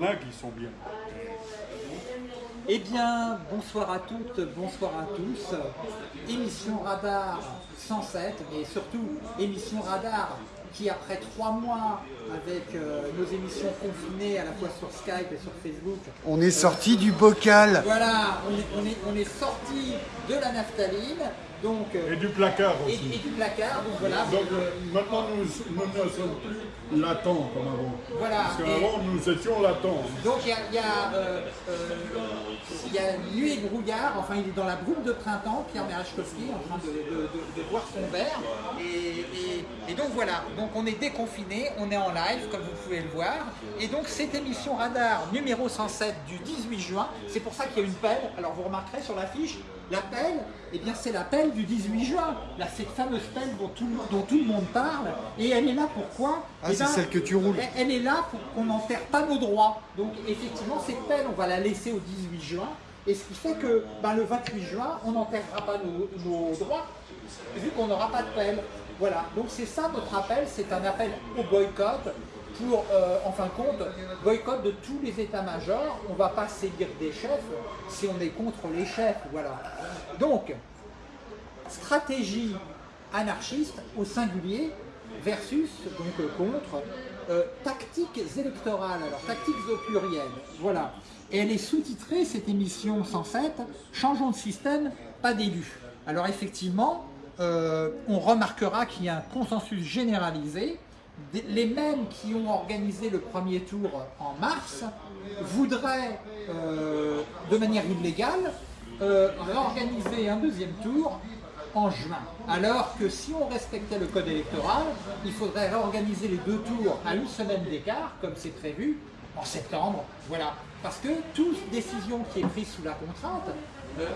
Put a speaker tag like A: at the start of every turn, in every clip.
A: Là qui sont bien.
B: Eh bien, bonsoir à toutes, bonsoir à tous. Émission Radar 107, mais surtout émission Radar qui après trois mois avec euh, nos émissions confinées à la fois sur Skype et sur Facebook.
C: On est sorti du bocal.
B: Voilà, on est, on est, on est sorti de la naphtaline, donc, euh,
A: Et du placard aussi.
B: et du placard, donc voilà.
A: Donc euh, maintenant nous, nous ne sommes plus latents comme avant.
B: Voilà,
A: Parce qu'avant nous étions latents.
B: Donc il y a, y a, euh, euh, il y a nuit et brouillard, enfin il est dans la brume de printemps, Pierre Merachkowski en train de, de- de- de boire son verre. Et, et- et donc voilà, donc on est déconfiné, on est en live comme vous pouvez le voir. Et donc cette émission Radar numéro 107 du 18 juin, c'est pour ça qu'il y a une pelle. Alors vous remarquerez sur l'affiche, la pelle, eh bien c'est la pelle du 18 juin. Là, cette fameuse pelle dont tout, le- dont tout le monde parle. Et elle est là pourquoi?
C: Ah,
B: Eh
C: c'est
B: ben,
C: celle que tu roules.
B: elle- elle est là pour qu'on n'enterre pas nos droits. Donc effectivement, cette pelle, on va la laisser au 18 juin. Et ce qui fait que ben, le 28 juin, on n'enterrera pas nos, nos droits, vu qu'on n'aura pas de pelle. Voilà, donc c'est ça notre appel, c'est un appel au boycott pour, euh, en fin de compte, boycott de tous les états-majors. On ne va pas séduire des chefs si on est contre les chefs, voilà. Donc, stratégie anarchiste au singulier versus donc euh, contre euh, tactiques électorales, alors tactiques au pluriel, voilà. Et elle est sous-titrée, cette émission 107, Changeons de système, pas d'élus. Alors effectivement, on remarquera qu'il y a un consensus généralisé. Les mêmes qui ont organisé le premier tour en mars voudraient, euh, de manière illégale, euh, réorganiser un deuxième tour en juin. Alors que si on respectait le code électoral, il faudrait réorganiser les deux tours à une semaine d'écart, comme c'est prévu, en septembre. Voilà. Parce que toute décision qui est prise sous la contrainte,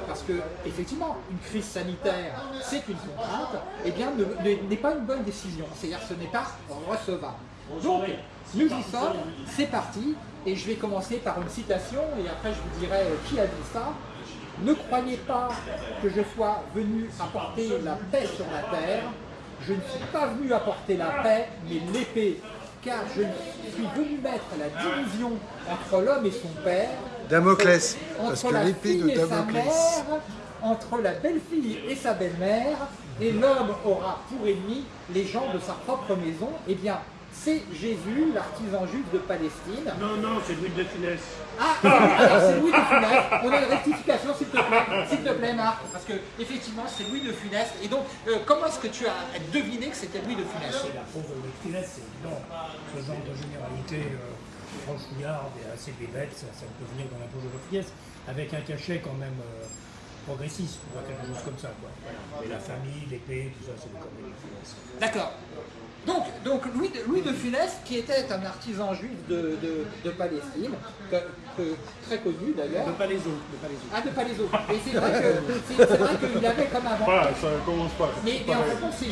B: parce que effectivement, une crise sanitaire, c'est une contrainte, eh bien, ne- ne- n'est pas une bonne décision. C'est-à-dire ce n'est pas recevable. Donc, nous y sommes, c'est parti, et je vais commencer par une citation, et après je vous dirai qui a dit ça. Ne croyez pas que je sois venu apporter la paix sur la terre. Je ne suis pas venu apporter la paix, mais l'épée. Car je suis venu mettre la division entre l'homme et son père.
C: Damoclès,
B: entre
C: parce que
B: la
C: l'épée
B: fille
C: de
B: et sa
C: Damoclès.
B: mère, entre la belle-fille et sa belle-mère, et l'homme aura pour ennemi les gens de sa propre maison. Eh bien, c'est Jésus, l'artisan juif de Palestine.
D: Non, non, c'est Louis de Funès.
B: Ah, c'est Louis- alors c'est Louis de Funès. On a une rectification, s'il te plaît, s'il te plaît, Marc, parce que effectivement, c'est Louis de Funès. Et donc, euh, comment est-ce que tu as deviné que c'était Louis de Funès?
D: C'est la pauvre Louis de Funès, c'est évident. Ce genre de généralité euh, franchouillarde et assez bébête, ça, ça peut venir dans la pauvre de Funès, avec un cachet quand même euh, progressiste, ou quelque chose comme ça. Quoi. Voilà. Et la famille, l'épée, tout ça, c'est des.
B: D'accord. Donc, donc Louis, de, Louis de Funès, qui était un artisan juif de, de- de Palestine, que- que- très connu d'ailleurs.
D: De Palaiso.
B: Ah, de Palaiso. Et c'est vrai qu'il avait comme avant.
A: Voilà, ça commence pas.
B: Mais, mais en fait,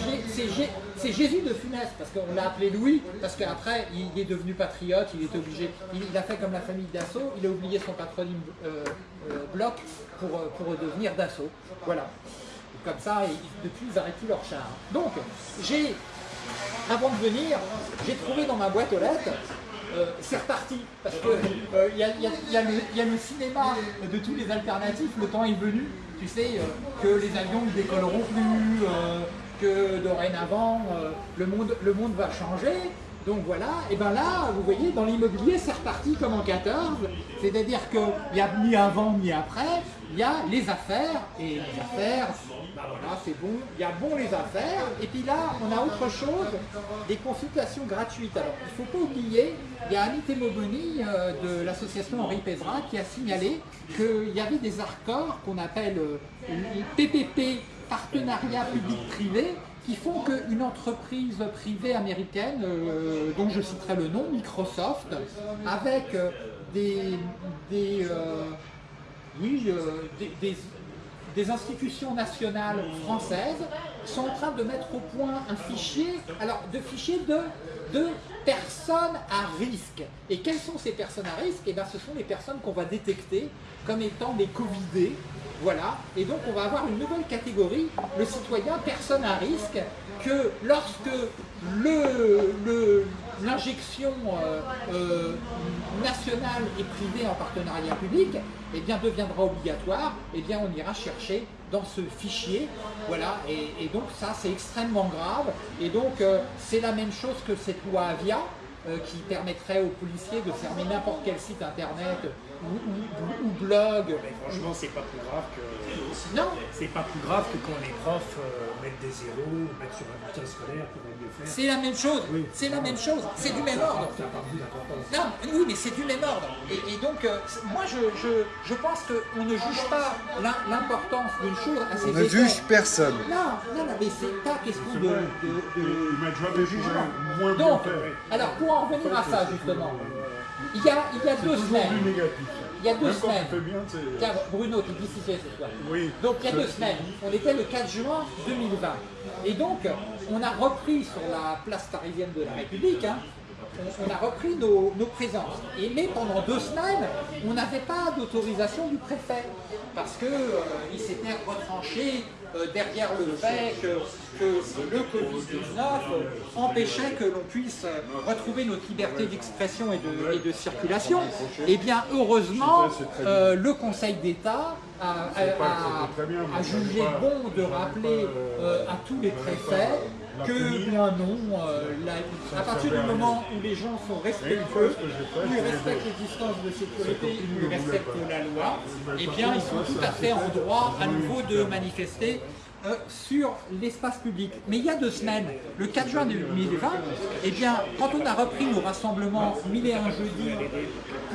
B: c'est Jésus de Funès, parce qu'on l'a appelé Louis, parce qu'après, il est devenu patriote, il obligé, il, il a fait comme la famille Dassault, il a oublié son patronyme euh, euh, Bloch pour, euh, pour devenir Dassault. Voilà. Comme ça, depuis, ils n'arrêtent plus leur char. Donc, j'ai, avant de venir, j'ai trouvé dans ma boîte aux lettres, euh, c'est reparti, parce que euh, y, a, le- cinéma de tous les alternatifs, le temps est venu, tu sais, euh, que les avions ne décolleront plus, euh, que dorénavant, euh, le, monde, le monde va changer. Donc voilà, et ben là, vous voyez, dans l'immobilier, c'est reparti comme en 14, c'est-à-dire qu'il n'y a ni avant ni après, il y a les affaires, et les affaires, voilà, c'est bon, il y a bon les affaires, et puis là, on a autre chose, des consultations gratuites. Alors, il ne faut pas oublier, il y a Annie Temoboni euh, de l'association Henri Pézra qui a signalé qu'il y avait des accords qu'on appelle euh, PPP, partenariat public-privé, qui font qu'une entreprise privée américaine, euh, dont je citerai le nom, Microsoft, avec des, des, oui, des- des institutions nationales françaises sont en train de mettre au point un fichier, alors de fichiers de, de personnes à risque. Et quelles sont ces personnes à risque? Eh bien, ce sont les personnes qu'on va détecter comme étant des Covidés. Voilà, et donc on va avoir une nouvelle catégorie, le citoyen personne à risque, que lorsque le, le, l'injection euh, euh, nationale et privée en partenariat public eh deviendra obligatoire, eh on ira chercher dans ce fichier. Voilà, et, donc ça c'est extrêmement grave. Et donc euh, c'est la même chose que cette loi Avia, qui permettrait aux policiers de fermer n'importe quel site internet ou, ou- ou blog.
D: Mais franchement, c'est pas plus grave que.
B: Non,
D: C'est pas plus grave que quand les profs euh, mettent des zéros, mettent sur un bulletin scolaire va mieux faire.
B: c'est la même chose.
D: Oui.
B: C'est la même chose. C'est du même ordre. Non, oui, mais c'est du même ordre. Et, et donc, euh, moi, je, je, je pense qu'on ne juge pas l'im- l'importance d'une chose à ses
C: On ne juge personne.
B: Non, non, non, mais c'est pas question de, de, de- de
A: fait
B: jugement. Donc, alors pour en revenir à ça, justement, il y a, il y a deux semaines,
A: négatif.
B: il y a deux
A: Même
B: semaines,
A: bien,
B: Bruno, tu fois.
A: Oui.
B: Donc il y a deux semaines, on était le 4 juin 2020. Et donc, on a repris sur la place parisienne de la République, hein, on, on a repris nos, nos présences. Et, mais pendant deux semaines, on n'avait pas d'autorisation du préfet. Parce qu'il s'était retranché euh, derrière le fait que, le Covid-19 empêchait que l'on puisse euh, retrouver notre liberté d'expression et de, circulation. Et bien, heureusement, euh, le Conseil d'État a jugé bon de rappeler euh, à tous les préfets que bien non, euh, la- à partir du moment où les gens sont respectueux, où ils respectent les distances de sécurité, ils respectent la loi, eh bien ils sont tout à fait en droit à nouveau de manifester euh, sur l'espace public. Mais il y a deux semaines, le 4 juin 2020, eh bien, quand on a repris nos rassemblements mille et un jeudis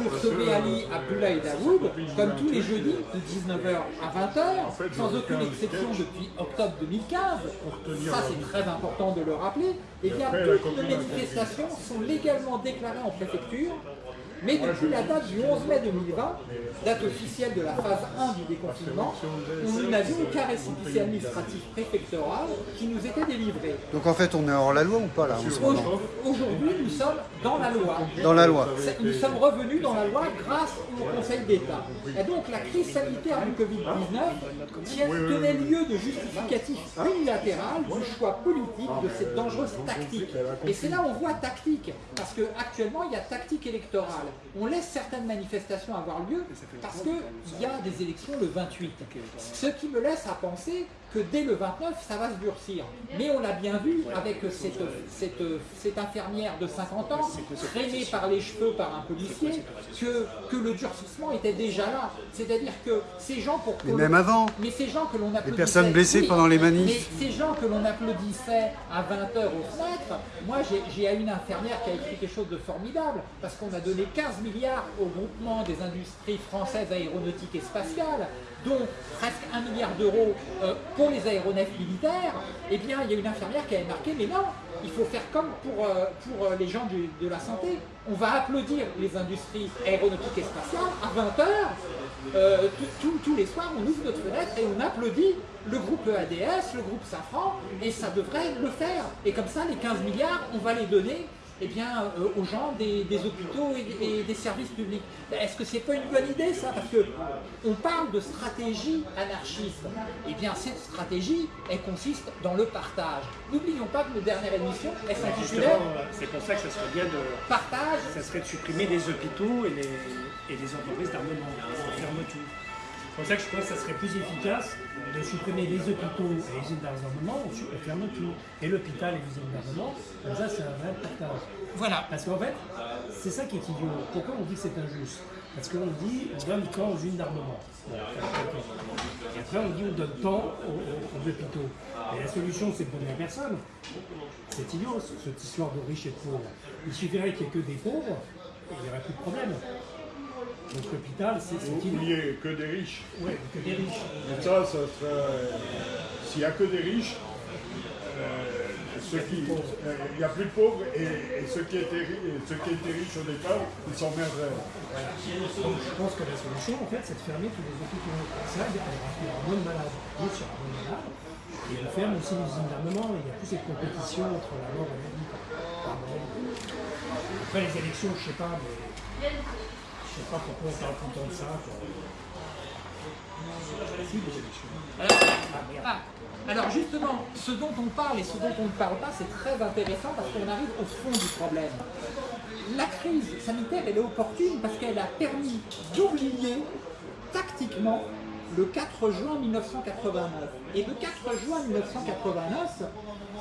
B: pour sauver Ali, Abdullah et Daoud, comme tous les jeudis de 19h à 20h, sans aucune exception depuis octobre 2015, ça c'est très important de le rappeler, eh bien toutes nos manifestations sont légalement déclarées en préfecture mais depuis la date du 11 mai 2020, date officielle de la phase 1 du déconfinement, nous n'avions aucun récépissé administratif préfectoral qui nous était délivré.
C: Donc en fait, on est hors la loi ou pas là
B: Aujourd'hui, nous sommes dans la loi.
C: Dans la loi.
B: Nous sommes revenus dans la loi grâce au Conseil d'État. Et donc la crise sanitaire du Covid-19 tient- tenait lieu de justificatif unilatéral du choix politique de cette dangereuse tactique. Et c'est là où on voit tactique, parce qu'actuellement il y a tactique électorale. On laisse certaines manifestations avoir lieu parce qu'il y a des élections le 28. Ce qui me laisse à penser que dès le 29, ça va se durcir. Mais on l'a bien vu avec cette, cette, cette infirmière de 50 ans, traînée par les cheveux par un policier, que, que le durcissement était déjà là. C'est-à-dire que ces gens pour que
C: Mais même avant.
B: mais ces gens que l'on applaudissait...
C: personnes blessées pendant les manifs.
B: Mais ces gens que l'on applaudissait à 20h aux fenêtres, moi j'ai- j'ai une infirmière qui a écrit quelque chose de formidable, parce qu'on a donné 15 milliards au groupement des industries françaises aéronautiques et spatiales, dont presque 1 milliard d'euros euh, pour les aéronefs militaires, eh bien il y a une infirmière qui avait marqué, mais non, il faut faire comme pour, euh, pour euh, les gens de la santé. On va applaudir les industries aéronautiques et spatiales à 20h. Euh, tout- tout- tous les soirs, on ouvre notre fenêtre et on applaudit le groupe EADS, le groupe Safran, et ça devrait le faire. Et comme ça, les 15 milliards, on va les donner eh bien, euh, aux gens des, des hôpitaux et, et des services publics. Est-ce que c'est pas une bonne idée ça? Parce que on parle de stratégie anarchiste. Eh bien, cette stratégie, elle consiste dans le partage. N'oublions pas que nos dernières émissions, elles
D: c'est pour ça que ça serait bien de,
B: Partage
D: ça serait de supprimer les hôpitaux et les, et les entreprises d'armement, fermeture. C'est pour ça que je pense que ça serait plus efficace de supprimer les hôpitaux et les usines d'armement, on ferme tout. Et l'hôpital et les usines d'armement, comme ça c'est un vrai partage.
B: Voilà.
D: Parce qu'en fait, c'est ça qui est idiot. Pourquoi on dit que c'est injuste? Parce qu'on dit on donne tant aux usines d'armement. Et après on dit on donne tant aux, aux- aux hôpitaux. Et la solution c'est de donner à personne. C'est idiot ce- cette histoire de riches et de pauvres. Il suffirait qu'il n'y ait que des pauvres et il n'y aurait plus de problème. Donc l'hôpital c'est c'est idiot.
A: Oubliez que des riches.
D: Ouais, que des riches.
A: Et ça, ça serait... S'il n'y a que des riches, euh, ceux qui... euh, il n'y a plus de pauvres et, et ceux, qui étaient, ceux qui riches au départ, ils s'emmerderaient.
D: Donc je pense que la solution, en fait, c'est de fermer tous les hôpitaux. Ça, il y aura y moins de malades. Il y aura moins de malades. Et on ferme aussi les usines d'armement. Il n'y a plus cette compétition entre la mort et la vie. Après les élections, je sais pas, mais sais pas pourquoi on parle tout le temps de ça. quoi.
B: Alors, ah, alors justement, ce dont on parle et ce dont on ne parle pas, c'est très intéressant parce qu'on arrive au fond du problème. La crise sanitaire, elle est opportune parce qu'elle a permis d'oublier tactiquement le 4 juin 1989. Et le 4 juin 1989,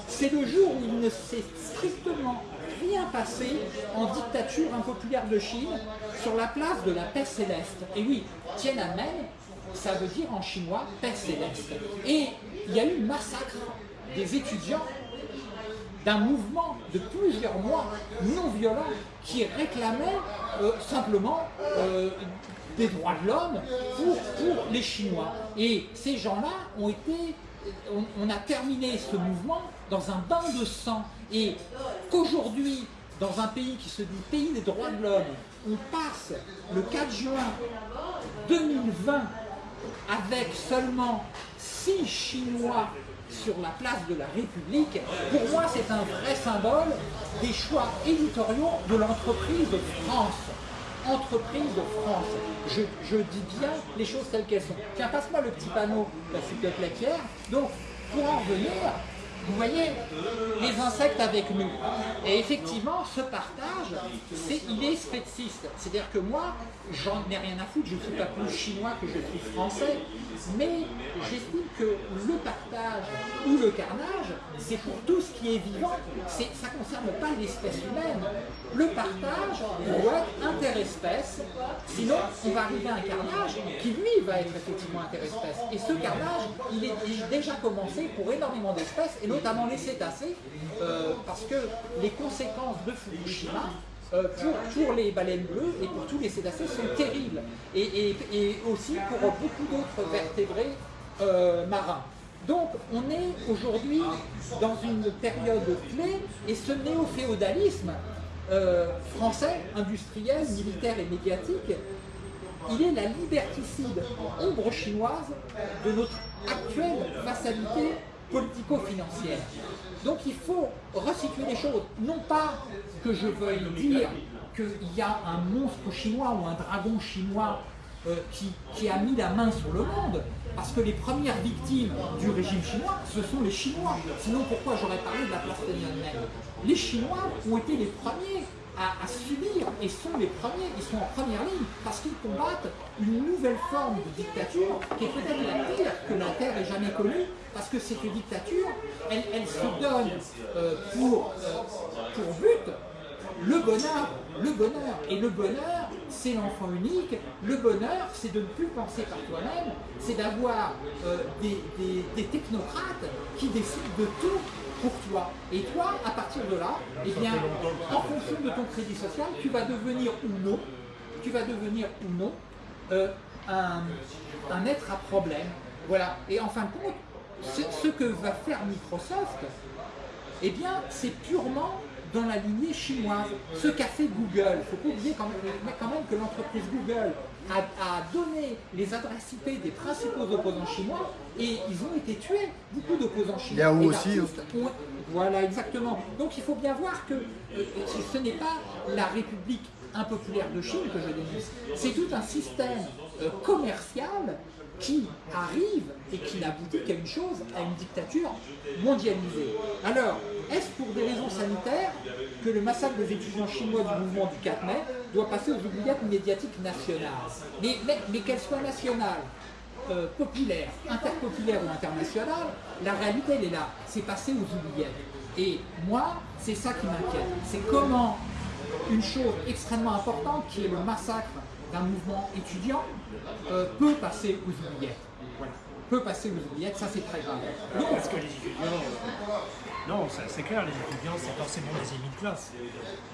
B: c'est le jour où il ne s'est strictement rien passé en dictature impopulaire de Chine sur la place de la paix céleste. Et oui, Tiananmen, ça veut dire en chinois paix céleste. Et il y a eu massacre des étudiants d'un mouvement de plusieurs mois non violent qui réclamait euh, simplement euh, des droits de l'homme pour, les Chinois. Et ces gens-là ont été on a terminé ce mouvement dans un bain de sang et qu'aujourd'hui, dans un pays qui se dit pays des droits de l'homme, on passe le 4 juin 2020 avec seulement 6 Chinois sur la place de la République, pour moi c'est un vrai symbole des choix éditoriaux de l'entreprise de France. Entreprise de France. Je, dis bien les choses telles qu'elles sont. Tiens, passe-moi le petit panneau, s'il te plaît, Pierre. Donc, pour en revenir, vous voyez, les insectes avec nous. Et effectivement, ce partage, c'est, il est spéciste. C'est-à-dire que moi, j'en ai rien à foutre, je ne suis pas plus chinois que je suis français, mais j'estime que le partage ou le carnage, c'est pour tout ce qui est vivant, ça ne concerne pas l'espèce humaine. Le partage doit être interespèce, sinon on va arriver à un carnage qui lui va être effectivement interespèce. Et ce carnage, il est déjà commencé pour énormément d'espèces, et notamment les cétacés, euh, parce que les conséquences de Fukushima euh, pour, les baleines bleues et pour tous les cétacés sont terribles. Et, aussi pour beaucoup d'autres vertébrés euh, marins. Donc on est aujourd'hui dans une période clé et ce néo-féodalisme euh, français, industriel, militaire et médiatique, il est la liberticide ombre chinoise de notre actuelle vassalité politico-financière. Donc il faut resituer les choses. Non pas que je veuille dire qu'il y a un monstre chinois ou un dragon chinois euh, qui, a mis la main sur le monde, parce que les premières victimes du régime chinois, ce sont les Chinois. Sinon pourquoi j'aurais parlé de la Tiananmen Les Chinois ont été les premiers à, subir et sont les premiers, ils sont en première ligne parce qu'ils combattent une nouvelle forme de dictature qui est peut-être la pire que la Terre ait jamais connue parce que cette dictature, elle, elle se donne euh, pour, euh, pour but le bonheur, le bonheur. Et le bonheur, c'est l'enfant unique. Le bonheur, c'est de ne plus penser par toi-même, c'est d'avoir euh, des, des technocrates qui décident de tout pour toi. Et toi, à partir de là, eh bien, en fonction de ton crédit social, tu vas devenir ou non, tu vas devenir ou non euh, un, un, être à problème. Voilà. Et en fin de compte, ce, que va faire Microsoft, eh bien, c'est purement dans la lignée chinoise. Ce qu'a fait Google, il faut pas oublier quand même, quand même que l'entreprise Google a, donné les adresses IP des principaux opposants chinois et ils ont été tués, beaucoup d'opposants chinois.
C: Yahoo aussi.
B: Ont, voilà, exactement. Donc il faut bien voir que euh, ce n'est pas la République impopulaire de Chine que je dénonce, c'est tout un système euh, commercial qui arrive et qui n'aboutit qu'à une chose, à une dictature mondialisée. Alors, est-ce pour des raisons sanitaires que le massacre des étudiants chinois du mouvement du 4 mai doit passer aux oubliettes médiatiques nationales? Mais, mais, mais qu'elles soient nationales, euh, populaires, interpopulaires ou internationales, la réalité elle est là, c'est passé aux oubliettes. Et moi, c'est ça qui m'inquiète, c'est comment une chose extrêmement importante qui est le massacre d'un mouvement étudiant euh, peut passer aux oubliettes. Voilà. Peut passer aux oubliettes, ça c'est très grave.
D: Donc, Parce que les étudiants, non, c'est clair, les étudiants c'est forcément des ennemis de classe.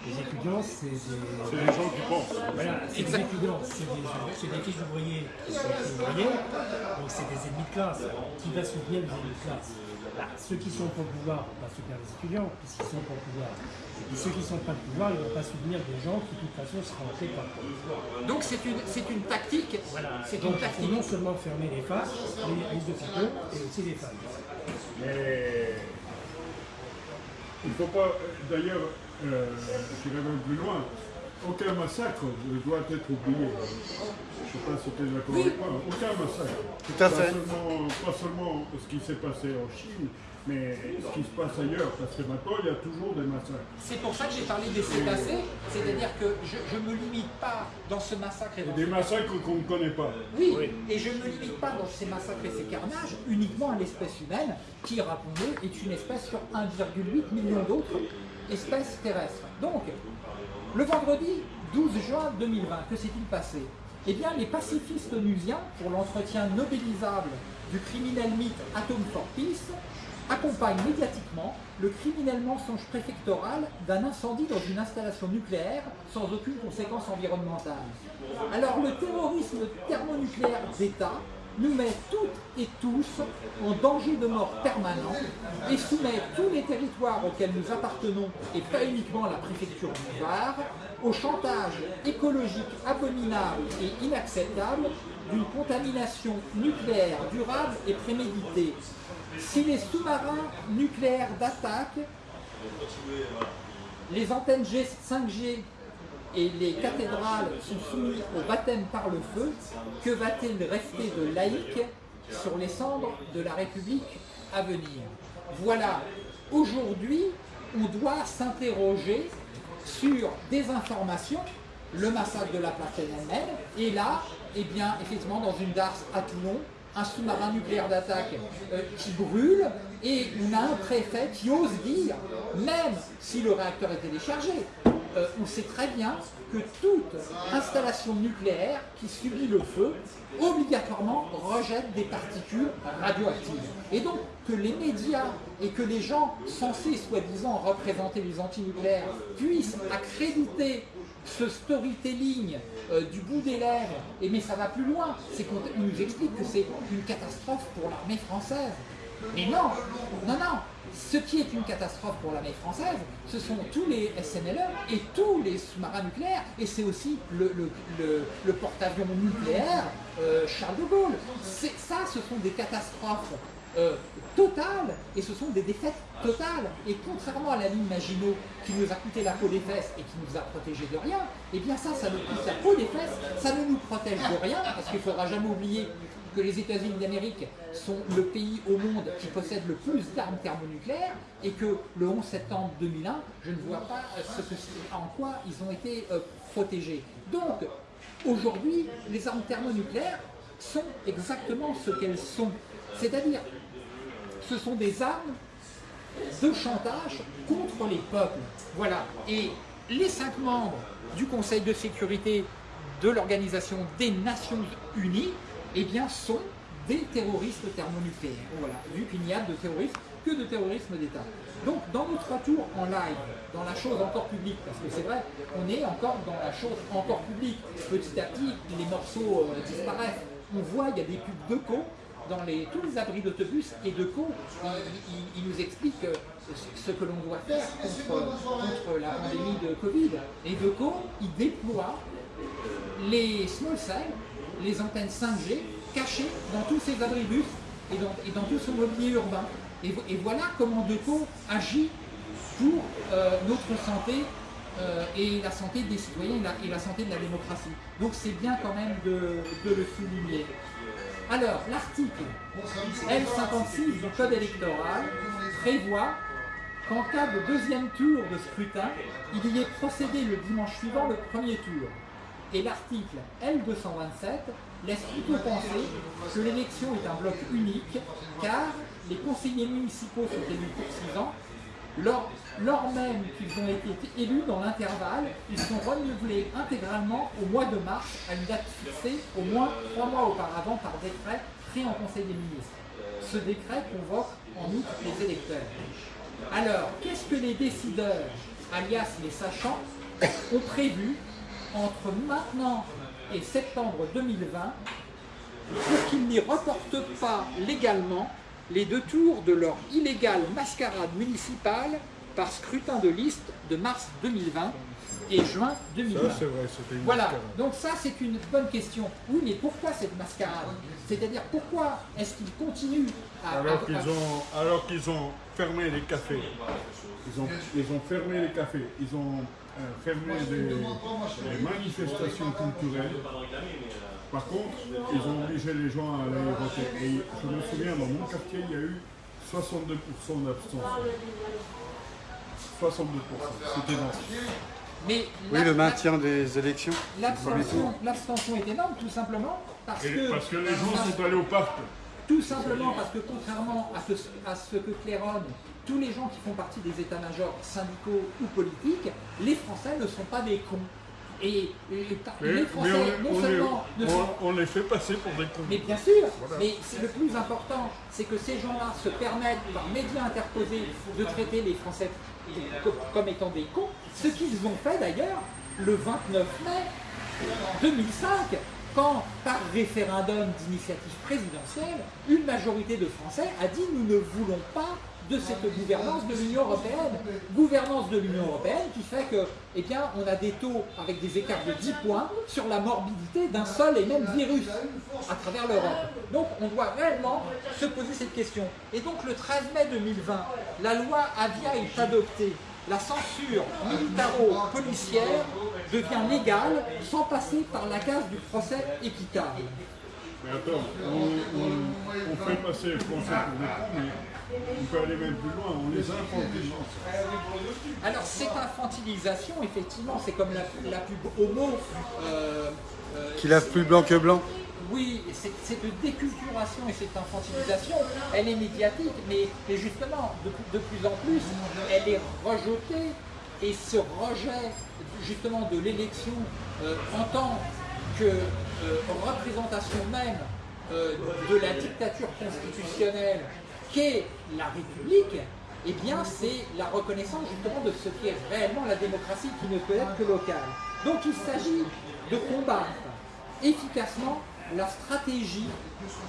D: Les étudiants c'est des...
A: C'est les gens qui pensent.
D: Voilà, c'est des étudiants, c'est des, des petits ouvriers qui sont ouvriers, donc c'est des ennemis de classe. Qui va soutenir les ennemis de classe? Bah, Ceux qui sont pour le pouvoir vont pas soutenir les étudiants, puisqu'ils sont pour le pouvoir. Et ceux qui ne sont pas le pouvoir, ils ne vont pas soutenir des gens qui, de toute façon, seront faits par le pouvoir.
B: Donc c'est une, une tactique.
D: Voilà.
B: C'est une tactique.
D: il faut non seulement fermer les faces, les risques de photos, et aussi les femmes.
A: Mais il ne faut pas, d'ailleurs, euh, j'irai même plus loin. aucun massacre ne doit être oublié. Je ne sais pas si tu es d'accord avec moi. Aucun massacre.
C: Tout à
A: Pas seulement, pas seulement ce qui s'est passé en Chine, mais ce qui se passe ailleurs. Parce que maintenant, il y a toujours des massacres.
B: C'est pour ça que j'ai parlé des cétacés, c'est-à-dire que je ne me limite pas dans ce massacre et dans
A: des massacres qu'on ne connaît pas.
B: Oui, et je ne me limite pas dans ces massacres et ces carnages uniquement à l'espèce humaine, qui, rappelons-le, est une espèce sur 1,8 million d'autres espèces terrestres. Donc, le vendredi 12 juin 2020, que s'est-il passé? Eh bien, les pacifistes onusiens, pour l'entretien nobélisable du criminel mythe Atom for Peace, accompagnent médiatiquement le criminel mensonge préfectoral d'un incendie dans une installation nucléaire sans aucune conséquence environnementale. Alors le terrorisme thermonucléaire d'État nous met toutes et tous en danger de mort permanent et soumet tous les territoires auxquels nous appartenons, et pas uniquement la préfecture du Var, au chantage écologique abominable et inacceptable d'une contamination nucléaire durable et préméditée. Si les sous-marins nucléaires d'attaque, les antennes G 5G et les cathédrales sont soumises au baptême par le feu, que va-t-il rester de laïque sur les cendres de la République à venir? Voilà, aujourd'hui, on doit s'interroger sur des informations, le massacre de la place Tiananmen, et là, eh bien, effectivement, dans une darse à Toulon, un sous-marin nucléaire d'attaque euh, qui brûle, et on a un préfet qui ose dire, même si le réacteur est téléchargé, euh, on sait très bien que toute installation nucléaire qui subit le feu, obligatoirement rejette des particules radioactives. Et donc que les médias et que les gens censés soi-disant représenter les antinucléaires puissent accréditer ce storytelling euh, du bout des lèvres, et mais ça va plus loin, c'est qu'on nous explique que c'est une catastrophe pour l'armée française. Mais non, non, non, ce qui est une catastrophe pour l'armée française, ce sont tous les SNLE et tous les sous-marins nucléaires, et c'est aussi le, porte-avions nucléaire euh, Charles de Gaulle. Ça, ce sont des catastrophes euh, totales, et ce sont des défaites totales. Et contrairement à la ligne Maginot, qui nous a coûté la peau des fesses et qui nous a protégés de rien, eh bien ça, ça nous coûte la peau des fesses, ça ne nous protège de rien, parce qu'il ne faudra jamais oublier que les États-Unis d'Amérique sont le pays au monde qui possède le plus d'armes thermonucléaires et que le 11 septembre 2001, je ne vois pas euh, en quoi ils ont été euh, protégés. Donc, aujourd'hui, les armes thermonucléaires sont exactement ce qu'elles sont. C'est-à-dire, ce sont des armes de chantage contre les peuples. Voilà. Et les cinq membres du Conseil de sécurité de l'Organisation des Nations Unies, eh bien, sont des terroristes thermonucléaires. Voilà. Vu qu'il n'y a de terrorisme que de terrorisme d'État. Donc, dans notre retour en live, dans la chose encore publique, parce que c'est vrai, on est encore dans la chose encore publique. Petit à petit, les morceaux euh, disparaissent. On voit, il y a des pubs de co dans tous les abris d'autobus et de il, nous explique euh, ce que l'on doit faire contre, la pandémie de Covid. Et de co, il déploie les small cells, les antennes 5G, cachées dans tous ces abribus et dans, et dans tout son mobilier urbain. Et, vo- et voilà comment Deco agit pour euh, notre santé euh, et la santé des citoyens et la, santé de la démocratie. Donc c'est bien quand même de le souligner. Alors, l'article L56 du Code électoral prévoit qu'en cas de deuxième tour de scrutin, il y est procédé le dimanche suivant le premier tour. Et l'article L227 laisse plutôt penser que l'élection est un bloc unique, car les conseillers municipaux sont élus pour 6 ans, lors, même qu'ils ont été élus dans l'intervalle, ils sont renouvelés intégralement au mois de mars à une date fixée au moins trois mois auparavant par décret pris en Conseil des ministres. Ce décret convoque en outre les électeurs. Alors, qu'est-ce que les décideurs, alias les sachants, ont prévu entre maintenant et septembre 2020 pour qu'ils n'y reportent pas légalement les deux tours de leur illégale mascarade municipale par scrutin de liste de mars 2020 et juin 2020.
A: Ça, c'est vrai, c'était une
B: Voilà,
A: mascarade.
B: donc ça c'est une bonne question. Oui, mais pourquoi cette mascarade? C'est-à-dire pourquoi est-ce qu'ils continuent à...
A: Alors qu'ils ont, alors qu'ils ont fermé les cafés. Ils ont, ils ont fermé les cafés. Ils ont euh, fermé des, des manifestations culturelles. Par contre, ils ont obligé les gens à aller voter. Et je me souviens, dans mon quartier, il y a eu 62% d'abstention. 62%, c'était énorme.
B: Mais
C: Oui, le maintien des élections.
B: l'abstention l'abstention est énorme tout simplement parce
A: Et
B: que,
A: parce que les gens sont allés au parc.
B: tout simplement parce que contrairement à, que- à ce que claironne tous les gens qui font partie des états-majors syndicaux ou politiques, les Français ne sont pas des cons. Et, et-
A: Mais,
B: les
A: mais
B: Français
A: on,
B: non
A: on
B: seulement ne sont
A: on- on les fait passer pour des cons.
B: Mais bien sûr,
A: Voilà.
B: mais c'est le plus important, c'est que ces gens-là se permettent, par médias interposés, de traiter les Français co- comme étant des cons, ce qu'ils ont fait d'ailleurs le 29 mai 2005, quand, par référendum d'initiative présidentielle, une majorité de Français a dit nous ne voulons pas de cette gouvernance de l'Union européenne. Gouvernance de l'Union européenne qui fait que, eh on a des taux avec des écarts de 10 points sur la morbidité d'un seul et même virus à travers l'Europe. Donc, on doit réellement se poser cette question. Et donc, le 13 mai 2020, la loi Avia est adoptée. La censure militaro-policière devient légale sans passer par la case du procès équitable.
A: Mais attends, on, on- on fait passer les Français pour des cons, mais on peut aller même plus loin, on les infantilise.
B: Alors cette infantilisation, effectivement, c'est comme la, la pub homo. euh, euh,
C: Qui lave plus blanc que blanc.
B: Oui, c'est- cette déculturation et cette infantilisation, elle est médiatique, mais, mais justement, de, de plus en plus, elle est rejetée et ce rejet justement de l'élection euh, en tant que euh, représentation même euh, de la dictature constitutionnelle qu'est la République, eh bien c'est la reconnaissance justement de ce qu'est réellement la démocratie qui ne peut être que locale. Donc il s'agit de combattre efficacement la stratégie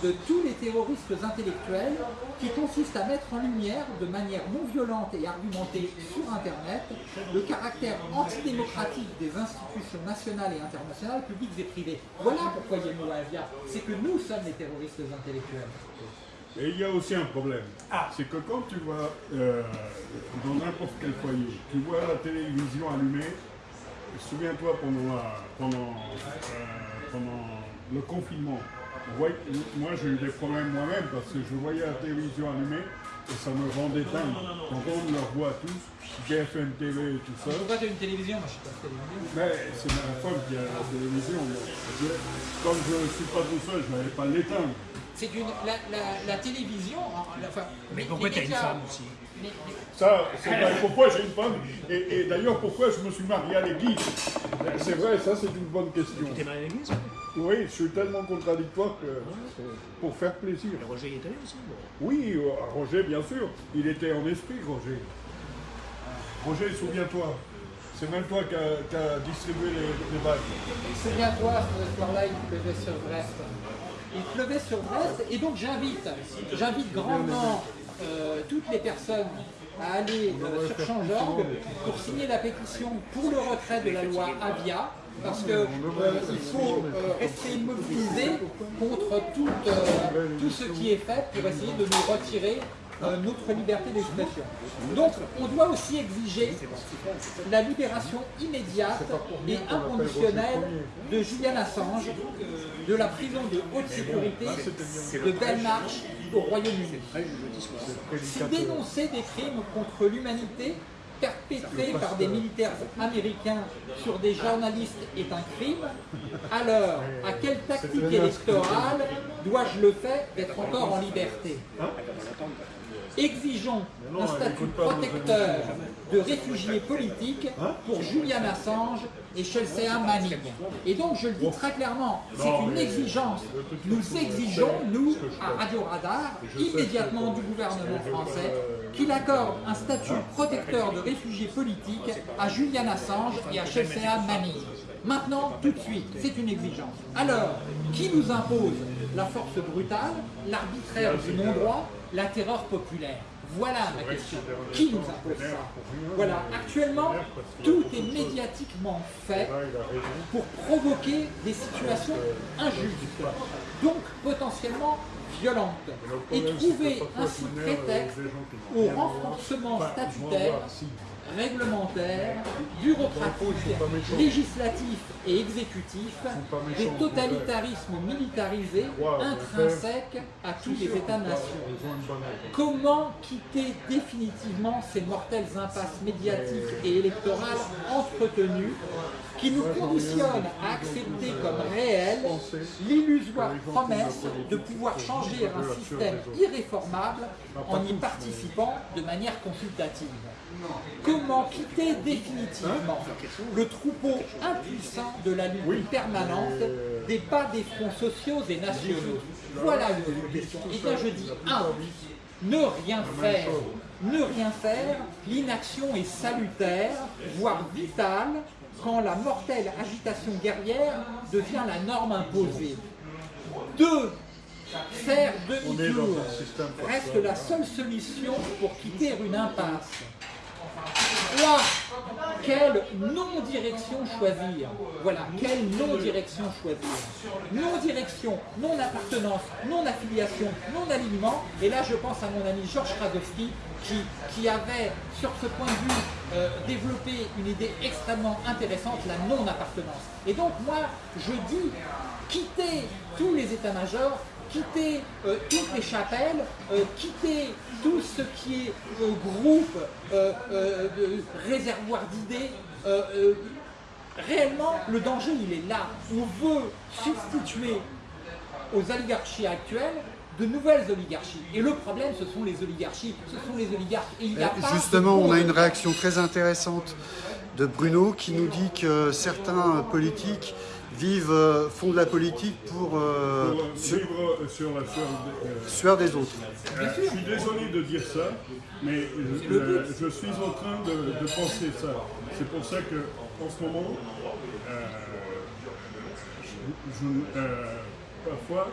B: de tous les terroristes intellectuels qui consiste à mettre en lumière de manière non violente et argumentée sur Internet le caractère antidémocratique des institutions nationales et internationales, publiques et privées. Voilà pourquoi il y a nous Avia, c'est que nous sommes les terroristes intellectuels.
A: Et il y a aussi un problème. C'est que quand tu vois euh, dans n'importe quel foyer, tu vois la télévision allumée, souviens-toi pendant, la- pendant, euh, pendant le confinement, moi j'ai eu des problèmes moi-même parce que je voyais la télévision allumée et ça me rendait dingue. Quand on leur voit tous, BFM TV et tout ça,
B: Pourquoi j'ai une télévision Moi je suis pas de télévision.
A: mais c'est ma femme qui a la télévision. Comme je ne suis pas tout seul, je n'allais pas l'éteindre.
B: C'est une la, la- la télévision, enfin,
D: Mais pourquoi
B: les
D: t'as une femme aussi
A: Ça, c'est vrai. pourquoi j'ai une femme et, et d'ailleurs pourquoi je me suis marié à l'église. C'est vrai, ça c'est une bonne question.
D: T'es marié à l'église
A: Oui, je suis tellement contradictoire que pour faire plaisir.
D: Le Roger y est allé aussi bon.
A: Oui, euh, Roger, bien sûr, il était en esprit, Roger. Roger, souviens-toi, c'est même toi qui as qui as distribué les, les bagues.
B: Souviens-toi, ce soir-là, il pleuvait sur Brest. Il pleuvait sur Brest, et donc j'invite, j'invite grandement euh, toutes les personnes à aller euh, sur Change.org pour signer la pétition pour le retrait de la loi Avia, parce que euh, faut rester immobilisé contre tout, tout ce qui est fait pour essayer de nous retirer notre liberté d'expression. Donc on doit aussi exiger la libération immédiate et inconditionnelle de Julian Assange de la prison de haute sécurité de Belmarsh au Royaume-Uni. Si dénoncer des crimes contre l'humanité perpétrés par des militaires américains sur des journalistes est un crime, alors à quelle tactique électorale dois-je le faire d'être encore en liberté? Exigeons un statut protecteur de réfugiés politiques pour Julian Assange et Chelsea Manning. Et donc, je le dis très clairement, c'est une exigence. Nous exigeons, nous, à Radio Radar, immédiatement du gouvernement français, qu'il accorde un statut protecteur de réfugiés politiques à Julian Assange et à Chelsea Manning. Maintenant, tout de suite, c'est une exigence. Alors, qui nous impose la force brutale, l'arbitraire du non-droit, la terreur populaire. Voilà ma question. Qui nous impose ça Voilà, actuellement, tout est médiatiquement fait pour provoquer des situations injustes, donc potentiellement violentes, et trouver ainsi prétexte au renforcement statutaire réglementaire, bureaucratique, législatif et exécutif, des totalitarismes militarisés intrinsèques à tous les États-nations. Comment quitter définitivement ces mortelles impasses médiatiques et électorales entretenues qui nous conditionnent à accepter comme réel l'illusoire promesse de pouvoir changer un système irréformable en y participant de manière consultative. Comment quitter définitivement le troupeau impuissant de la lutte permanente des pas des fronts sociaux et nationaux Voilà une question. Et bien je dis un, ne rien faire. Ne rien faire, l'inaction est salutaire, voire vitale, quand la mortelle agitation guerrière devient la norme imposée. Deux, faire demi-tour reste la seule solution pour quitter une impasse. 3. Quelle non-direction choisir? Voilà, quelle non-direction choisir? Non-direction, non-appartenance, non-affiliation, non-alignement. Et là, je pense à mon ami Georges Radowski qui, qui avait, sur ce point de vue, euh, développé une idée extrêmement intéressante, la non-appartenance. Et donc, moi, je dis, quitter tous les états-majors quitter euh, toutes les chapelles, euh, quitter tout ce qui est euh, groupe, réservoir d'idées. réellement, le danger, il est là. On veut substituer aux oligarchies actuelles de nouvelles oligarchies. Et le problème, ce sont les oligarchies, ce sont les oligarques. Et
C: Justement, on a une réaction très intéressante de Bruno qui nous dit que certains politiques vivent, euh, font de la politique pour, euh,
A: sur, vivre sur la
C: sueur, des autres.
A: Euh, je suis désolé de dire ça, mais je, suis en train de, penser ça. C'est pour ça que en ce moment, parfois,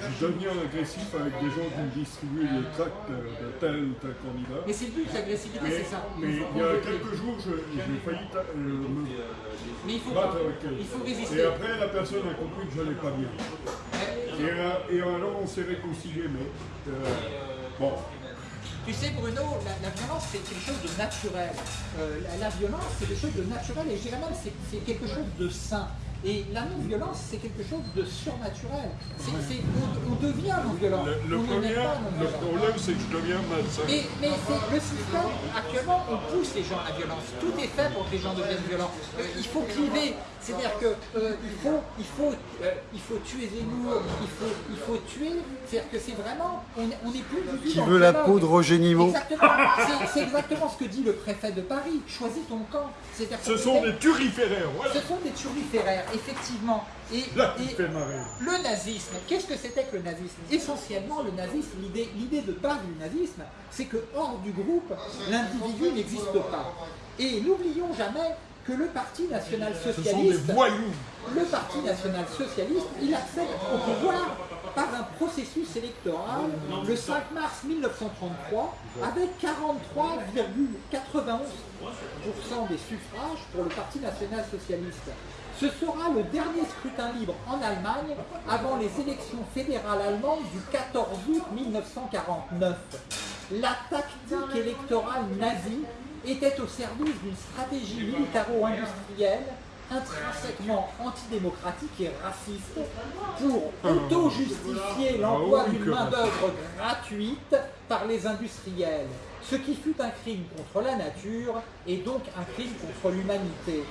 A: je deviens agressif avec des gens qui me distribuent les tracts de tel ou tel candidat.
B: Mais c'est le but, l'agressivité, c'est ça.
A: Mais il y a quelques jours, j'ai failli euh, me
B: mais il faut
A: battre avec elle.
B: Il faut résister.
A: Et après, la personne a compris que je n'allais pas bien. Et, et, alors, on s'est réconcilié, mais euh, bon.
B: Tu sais Bruno, la, violence c'est quelque chose de naturel. Euh, la, la, violence c'est quelque chose de naturel et je dirais même c'est quelque chose de sain. Et la non-violence, c'est quelque chose de surnaturel. on, devient non-violent.
A: Le, premier, le problème, c'est que je deviens malsain.
B: Mais, mais le système, actuellement, on pousse les gens à la violence. Tout est fait pour que les gens deviennent violents. Euh, il faut cliver. C'est-à-dire qu'il euh, faut, il faut, euh, il faut tuer Zemmour, il faut, il faut tuer. C'est-à-dire que c'est vraiment, on n'est plus du
C: tout Qui veut la peau de Roger
B: Exactement. C'est exactement ce que dit le préfet de Paris. Choisis ton camp.
A: Ce sont des turiféraires, voilà.
B: Ce sont des turiféraires effectivement. Et, le nazisme, qu'est-ce que c'était que le nazisme? Essentiellement, le nazisme, l'idée de base du nazisme, c'est que hors du groupe, l'individu n'existe pas. Et n'oublions jamais que le Parti national socialiste, le Parti national socialiste, il accède au pouvoir par un processus électoral le 5 mars 1933 avec 43,91% des suffrages pour le Parti national socialiste. Ce sera le dernier scrutin libre en Allemagne avant les élections fédérales allemandes du 14 août 1949. La tactique électorale nazie était au service d'une stratégie militaro-industrielle intrinsèquement antidémocratique et raciste pour auto-justifier l'emploi d'une main-d'œuvre gratuite par les industriels, ce qui fut un crime contre la nature et donc un crime contre l'humanité.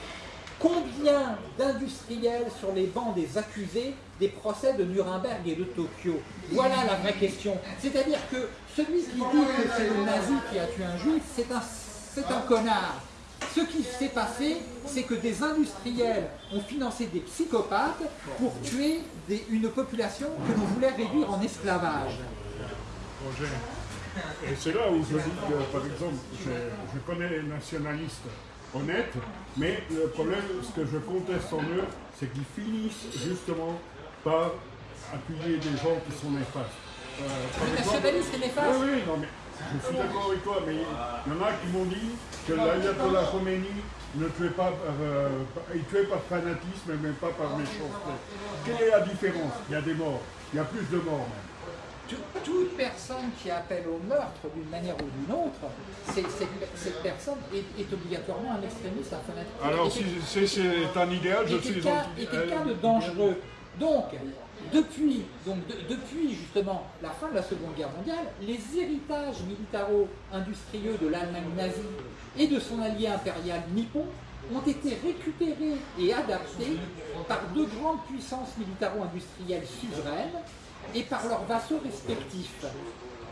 B: Combien d'industriels sur les bancs des accusés des procès de Nuremberg et de Tokyo? Voilà la vraie question. C'est-à-dire que celui qui dit que c'est le nazi qui a tué un juif, c'est un, un connard. Ce qui s'est passé, c'est que des industriels ont financé des psychopathes pour tuer une population que l'on voulait réduire en esclavage.
A: Et c'est là où je dis que, par exemple, je connais les nationalistes honnêtes, mais le problème, ce que je conteste en eux, c'est qu'ils finissent justement par appuyer des gens qui sont néfastes.
B: Euh, le nationaliste est néfaste
A: Oui, oui, non, mais je suis d'accord avec toi, mais il y en a qui m'ont dit que l'Ayatollah Khomeini ne tuait pas par, euh, il tuait par fanatisme, mais pas par méchanceté. Quelle est la différence? Il y a des morts, il y a plus de morts même.
B: Toute personne qui appelle au meurtre d'une manière ou d'une autre, cette personne est, obligatoirement un extrémiste à fenêtre.
A: Alors, si c'est un idéal, je suis...
B: Et quelqu'un de dangereux. Donc, depuis, donc depuis justement la fin de la Seconde Guerre mondiale, les héritages militaro-industrieux de l'Allemagne nazie et de son allié impérial nippon ont été récupérés et adaptés par deux grandes puissances militaro-industrielles suzeraines et par leurs vassaux respectifs,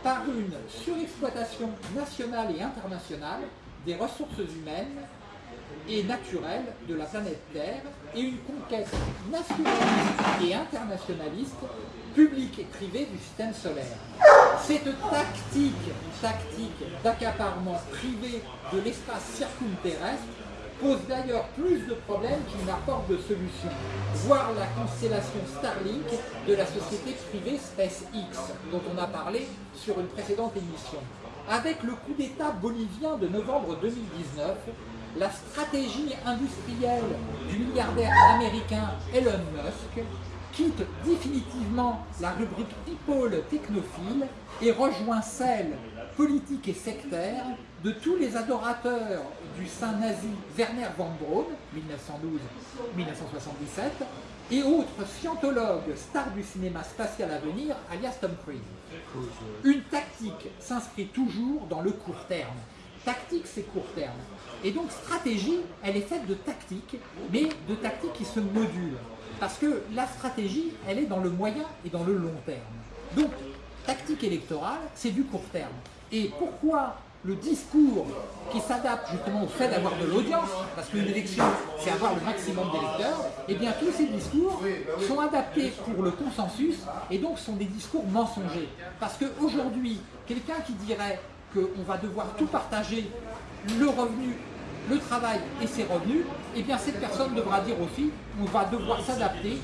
B: par une surexploitation nationale et internationale des ressources humaines et naturelles de la planète Terre et une conquête nationaliste et internationaliste, publique et privée du système solaire. Cette tactique, tactique d'accaparement privé de l'espace circumterrestre pose d'ailleurs plus de problèmes qu'il n'apporte de solutions. Voir la constellation Starlink de la société privée SpaceX, dont on a parlé sur une précédente émission. Avec le coup d'État bolivien de novembre 2019, la stratégie industrielle du milliardaire américain Elon Musk quitte définitivement la rubrique people technophile et rejoint celle politique et sectaire de tous les adorateurs du saint nazi Werner von Braun, 1912-1977, et autres scientologues stars du cinéma spatial à venir, alias Tom Cruise. Une tactique s'inscrit toujours dans le court terme. Tactique, c'est court terme. Et donc stratégie, elle est faite de tactiques, mais de tactiques qui se modulent. Parce que la stratégie, elle est dans le moyen et dans le long terme. Donc, tactique électorale, c'est du court terme. Et pourquoi le discours qui s'adapte justement au fait d'avoir de l'audience, parce qu'une élection, c'est avoir le maximum d'électeurs, et eh bien tous ces discours sont adaptés pour le consensus, et donc sont des discours mensongers. Parce qu'aujourd'hui, quelqu'un qui dirait qu'on va devoir tout partager, le revenu, le travail et ses revenus, et eh bien cette personne devra dire aussi qu'on va devoir s'adapter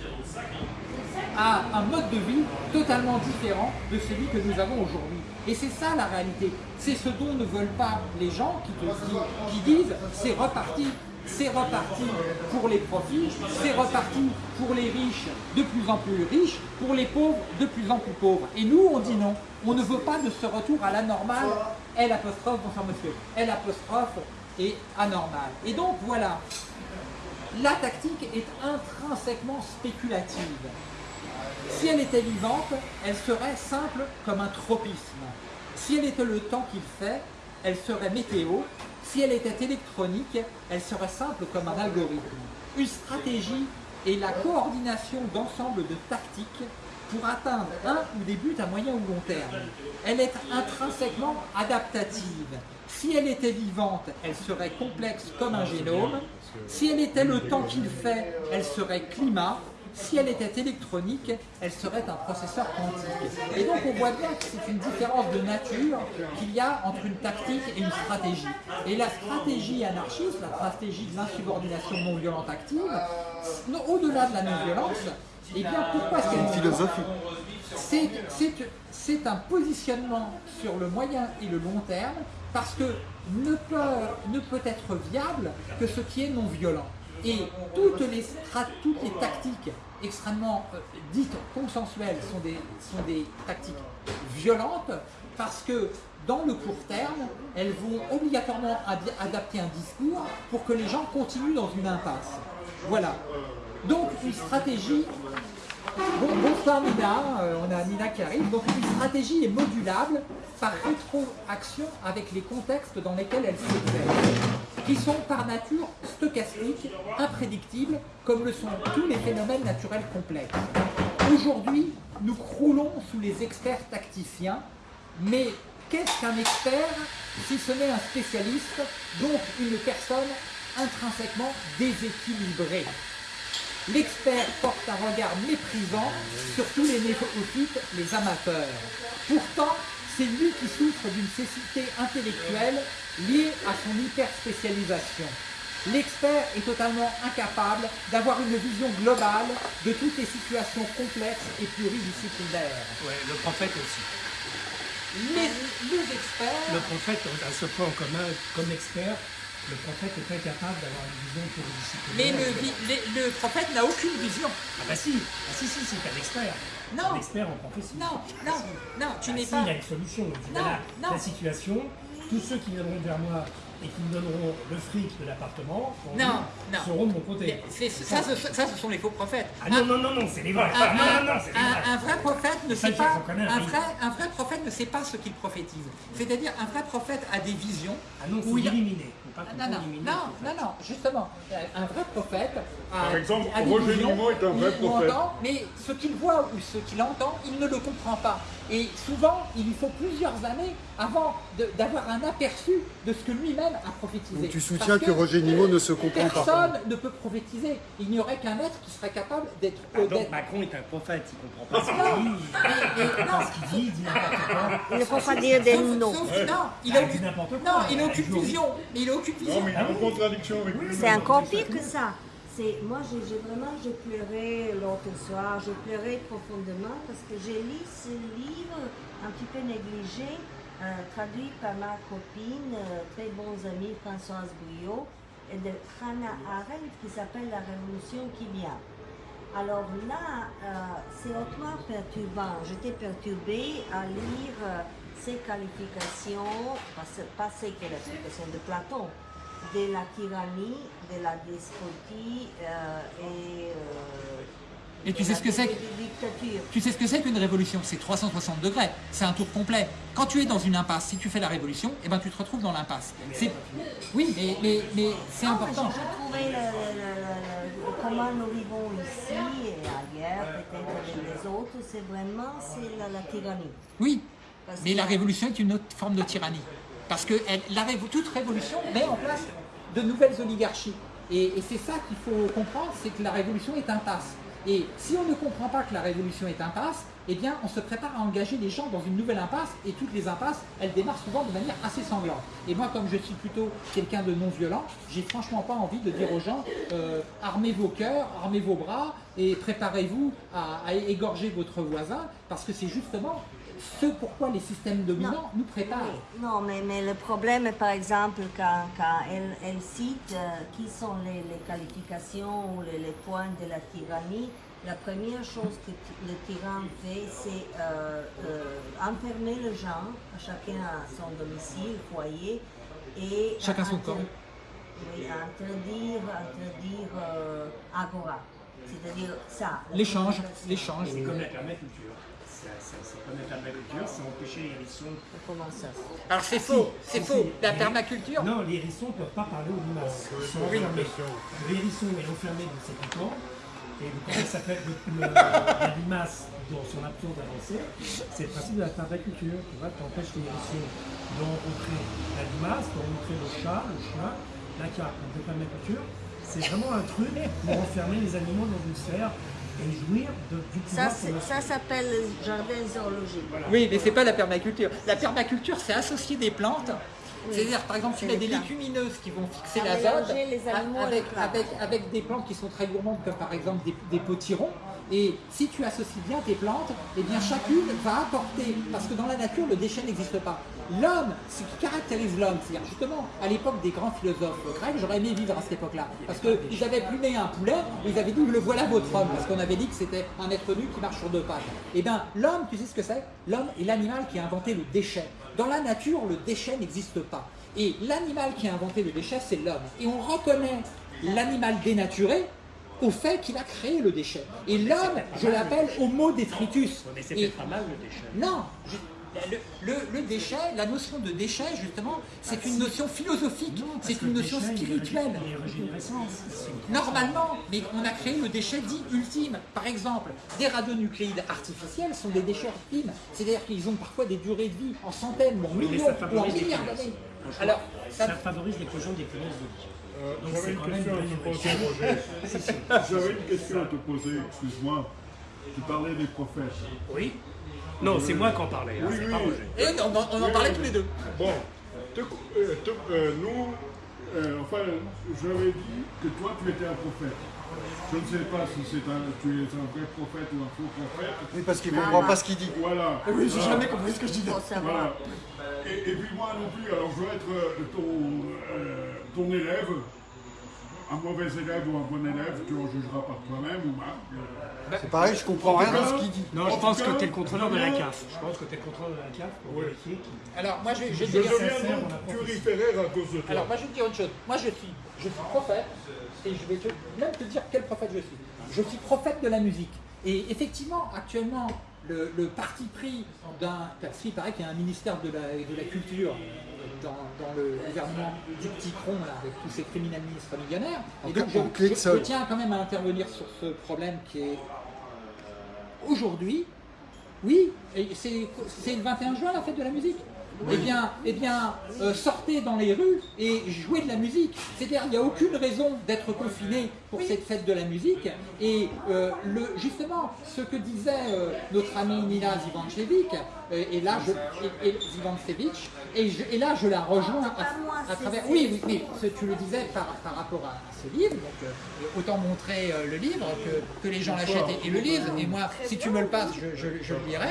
B: à un mode de vie totalement différent de celui que nous avons aujourd'hui. Et c'est ça la réalité. C'est ce dont ne veulent pas les gens qui, disent c'est reparti, c'est reparti pour les profits, c'est reparti pour les riches de plus en plus riches, pour les pauvres de plus en plus pauvres. Et nous, on dit non. On ne veut pas de ce retour à la normale. L apostrophe, bonsoir monsieur, L apostrophe est anormal. Et donc voilà, la tactique est intrinsèquement spéculative. Si elle était vivante, elle serait simple comme un tropisme. Si elle était le temps qu'il fait, elle serait météo. Si elle était électronique, elle serait simple comme un algorithme. Une stratégie est la coordination d'ensemble de tactiques pour atteindre un ou des buts à moyen ou long terme. Elle est intrinsèquement adaptative. Si elle était vivante, elle serait complexe comme un génome. Si elle était le temps qu'il fait, elle serait climat si elle était électronique, elle serait un processeur quantique. Et donc on voit bien que c'est une différence de nature qu'il y a entre une tactique et une stratégie. Et la stratégie anarchiste, la stratégie de l'insubordination non violente active, au-delà de la non-violence, eh bien pourquoi est-ce qu'elle est philosophie C'est un positionnement sur le moyen et le long terme parce que ne peut, ne peut être viable que ce qui est non violent. Et toutes les, toutes les tactiques extrêmement euh, dites consensuelles sont des, sont des tactiques violentes parce que dans le court terme, elles vont obligatoirement adapter un discours pour que les gens continuent dans une impasse. Voilà. Donc une stratégie Bon, bonsoir Nina, euh, on a Nina qui arrive. Donc une stratégie est modulable par rétroaction avec les contextes dans lesquels elle s'exerce, qui sont par nature stochastiques, imprédictibles, comme le sont tous les phénomènes naturels complexes. Aujourd'hui, nous croulons sous les experts tacticiens, mais qu'est-ce qu'un expert si ce n'est un spécialiste, donc une personne intrinsèquement déséquilibrée? L'expert porte un regard méprisant sur tous les néophytes, les amateurs. Pourtant, c'est lui qui souffre d'une cécité intellectuelle liée à son hyper-spécialisation. L'expert est totalement incapable d'avoir une vision globale de toutes les situations complexes et pluridisciplinaires.
D: Ouais, le prophète aussi.
B: Les, experts...
D: Le prophète a ce point en commun comme expert, le prophète n'est pas capable d'avoir une vision pluridisciplinaire.
B: Mais le, vi- le- le prophète n'a aucune vision.
D: Ah bah si, ah si, si, c'est un expert.
B: Non.
D: Un expert en prophétie.
B: Non, non, non, tu
D: Ah
B: n'es
D: si,
B: pas.
D: il a une solution.
B: Non,
D: voilà,
B: non.
D: la situation, tous ceux qui viendront vers moi et qui me donneront le fric de l'appartement seront de mon côté.
B: Ça, ce, ça, ce sont les faux prophètes.
D: Ah non, non, non, non, c'est les vrais.
B: Un,
D: Ah, non, non, non, c'est les
B: un-
D: vrais.
B: un vrai prophète ne sait pas. Un vrai, un vrai prophète ne sait pas ce qu'il prophétise. C'est-à-dire, un vrai prophète a des visions.
D: Ah non,
B: où
D: c'est
B: il a-
D: éliminé. Pas
B: Ah, Non, non, non, non, non, justement, euh, un vrai prophète a,
A: Par exemple,
B: a des
A: Roger est un vrai prophète.
B: entend, mais ce qu'il voit ou ce qu'il entend, il ne le comprend pas. Et souvent, il lui faut plusieurs années avant d'avoir un aperçu de ce que lui-même a prophétisé.
C: Donc tu
B: Parce
C: soutiens que Roger Nimmo ne se comprend pas.
B: Personne ne peut prophétiser. Il n'y aurait qu'un être qui serait capable d'être
D: Ah, donc Macron est un prophète, il comprend pas ce qu'il dit. Il comprend
B: non.
D: pas ce qu'il dit, il dit n'importe quoi.
E: Il ne faut pas dire des noms.
B: que non, il
D: Ah,
B: a aucune,
D: n'importe quoi.
B: non, il a
D: Un
B: aucune vision. Mais il a aucune vision.
A: Non, mais il est en contradiction avec lui.
E: C'est encore pire que ça. Moi, j'ai vraiment, j'ai pleuré l'autre soir. J'ai pleuré profondément parce que j'ai lu ce livre un petit peu négligé, euh, traduit par ma copine, euh, très bons amis Françoise Bouillot, et de Hannah Arendt qui s'appelle La Révolution qui vient. Alors là, euh, c'est hautement perturbant. J'étais perturbée à lire ces qualifications, pas, pas ces qualifications de Platon, de la tyrannie, de la despotie euh, et, euh,
B: Et tu sais ce que c'est. Tu sais ce que c'est qu'une révolution? C'est 360 degrés. C'est un tour complet. Quand tu es dans une impasse, si tu fais la révolution, eh ben, tu te retrouves dans l'impasse. Oui, mais, mais, mais c'est
E: mais
B: important.
E: je, le- le- le- le- comment nous vivons ici et ailleurs, peut-être avec les autres, c'est vraiment la, la tyrannie.
B: Oui,
E: Parce
B: mais
E: que-
B: la révolution est une autre forme de tyrannie. Parce que toute révolution met en place de nouvelles oligarchies. Et, c'est ça qu'il faut comprendre, c'est que la révolution est impasse. Et si on ne comprend pas que la révolution est impasse, eh bien on se prépare à engager les gens dans une nouvelle impasse, et toutes les impasses, elles démarrent souvent de manière assez sanglante. Et moi, comme je suis plutôt quelqu'un de non violent, j'ai franchement pas envie de dire aux gens, euh, armez vos cœurs, armez vos bras, et préparez-vous à égorger votre voisin, parce que c'est justement ce pourquoi les systèmes dominants nous préparent.
E: Oui, Non, mais, mais le problème est par exemple quand, quand elle, elle cite euh, qui sont les, les qualifications ou les, les points de la tyrannie, la première chose que le tyran fait, c'est euh, euh, enfermer les gens, chacun à son domicile, foyer, et
B: Chacun son camp.
E: Oui, interdire, interdire euh, agora, c'est-à-dire ça.
B: L'échange, l'échange.
D: C'est comme la permaculture. C'est comme la permaculture, c'est empêcher les hérissons.
E: Comment ça
B: Alors c'est faux, c'est
D: Si,
B: faux.
D: si.
B: La permaculture,
D: Non, les hérissons ne peuvent pas parler aux limaces. Ils sont enfermés. Le hérisson est enfermé dans ses piquants. Et ça le, le- la limace dans son absence d'avancer C'est le principe de la permaculture. Tu vois, tu empêches les hérissons de rencontrer la limace, de rencontrer le chat, le chien, la carte. Donc la permaculture, c'est vraiment un truc pour enfermer les animaux dans une sphère et jouir de, du
E: Ça,
D: pouvoir
E: s'appelle le jardin zoologique.
B: Oui, mais c'est pas la permaculture. La permaculture, c'est associer des plantes. C'est-à-dire, par exemple, tu
E: les
B: des
E: plantes.
B: légumineuses qui vont fixer
E: À
B: l'azote
E: mélanger les animaux
B: avec,
E: avec la-
B: avec, avec des plantes qui sont très gourmandes, comme par exemple des, des potirons. Et si tu associes bien tes plantes, eh bien chacune va apporter, parce que dans la nature, le déchet n'existe pas. L'homme, ce qui caractérise l'homme, c'est-à-dire justement, à l'époque des grands philosophes grecs, j'aurais aimé vivre à cette époque-là, parce qu'ils avaient plumé un poulet, ils avaient dit, le voilà votre homme, parce qu'on avait dit que c'était un être nu qui marche sur deux pattes. Eh bien, l'homme, tu sais ce que c'est? L'homme est l'animal qui a inventé le déchet. Dans la nature, le déchet n'existe pas. Et l'animal qui a inventé le déchet, c'est l'homme. Et on reconnaît l'animal dénaturé au fait qu'il a créé le déchet. Et l'homme, je l'appelle Homo detritus.
D: Mais c'est
B: Et-
D: peut-être pas mal le déchet.
B: non, le, le- le déchet, la notion de déchet, justement, c'est une notion philosophique, c'est une notion spirituelle. Normalement, mais on a créé le déchet dit ultime. Par exemple, des radionucléides artificiels sont des déchets ultimes. C'est-à-dire qu'ils ont parfois des durées de vie en centaines, en millions,
D: ça
B: ou en
D: favorise
B: milliards d'années. Alors, ça,
D: ça favorise l'éclosion des punaises de lit.
A: Euh, une question à te poser. Roger. J'avais une question à te poser, excuse-moi. Tu parlais des prophètes.
D: Oui Non, c'est moi qui en parlais, hein,
A: Oui, oui.
B: et on, en- on en parlait tous les deux.
A: Bon, te- euh, te- euh, nous, euh, enfin, j'avais dit que toi, tu étais un prophète. Je ne sais pas si c'est un, tu es un vrai prophète ou un faux prophète.
C: Oui, parce qu'il ne comprend pas ce qu'il dit.
A: Voilà.
B: Oui, j'ai
A: Voilà.
B: jamais compris ce que je disais.
A: Voilà. Et, et puis moi non plus, alors je veux être ton, ton élève, un mauvais élève ou un bon élève, tu en jugeras par toi-même ou Marc. euh.
C: C'est pareil, je comprends rien de ce qu'il dit.
D: Non, je pense que tu es le contrôleur de la CAF. Je pense que tu es le contrôleur de la CAF pour vérifier qui.
B: Alors, moi, je, je
A: Je deviens
D: pas
A: turiféraire à cause de toi.
B: Alors moi je vais te dire une chose, moi je suis, je suis prophète, et je vais te, même te dire quel prophète je suis. Je suis prophète de la musique. Et effectivement, actuellement, le, le parti pris d'un, parce qu'il paraît qu'il y a un ministère de la, de la culture dans, dans le gouvernement du petit cron, là, avec tous ces criminels ministres millionnaires. Et donc je, tiens quand même à intervenir sur ce problème qui est aujourd'hui, oui, c'est le 21 juin la fête de la musique. Eh bien, eh bien euh, sortez dans les rues et jouez de la musique. C'est-à-dire, il n'y a aucune raison d'être confiné pour cette fête de la musique. Et euh, le, justement, ce que disait euh, notre ami Nina Zivancevic, euh, et là, je, et, et, Zivancevic, et, je- et là, je la rejoins à, travers. Oui, oui, oui, ce- tu le disais par, par rapport à ce livre. Donc, autant montrer le livre que, que les gens l'achètent et, le lisent. Et moi, si tu me le passes, je, je- je le lirai.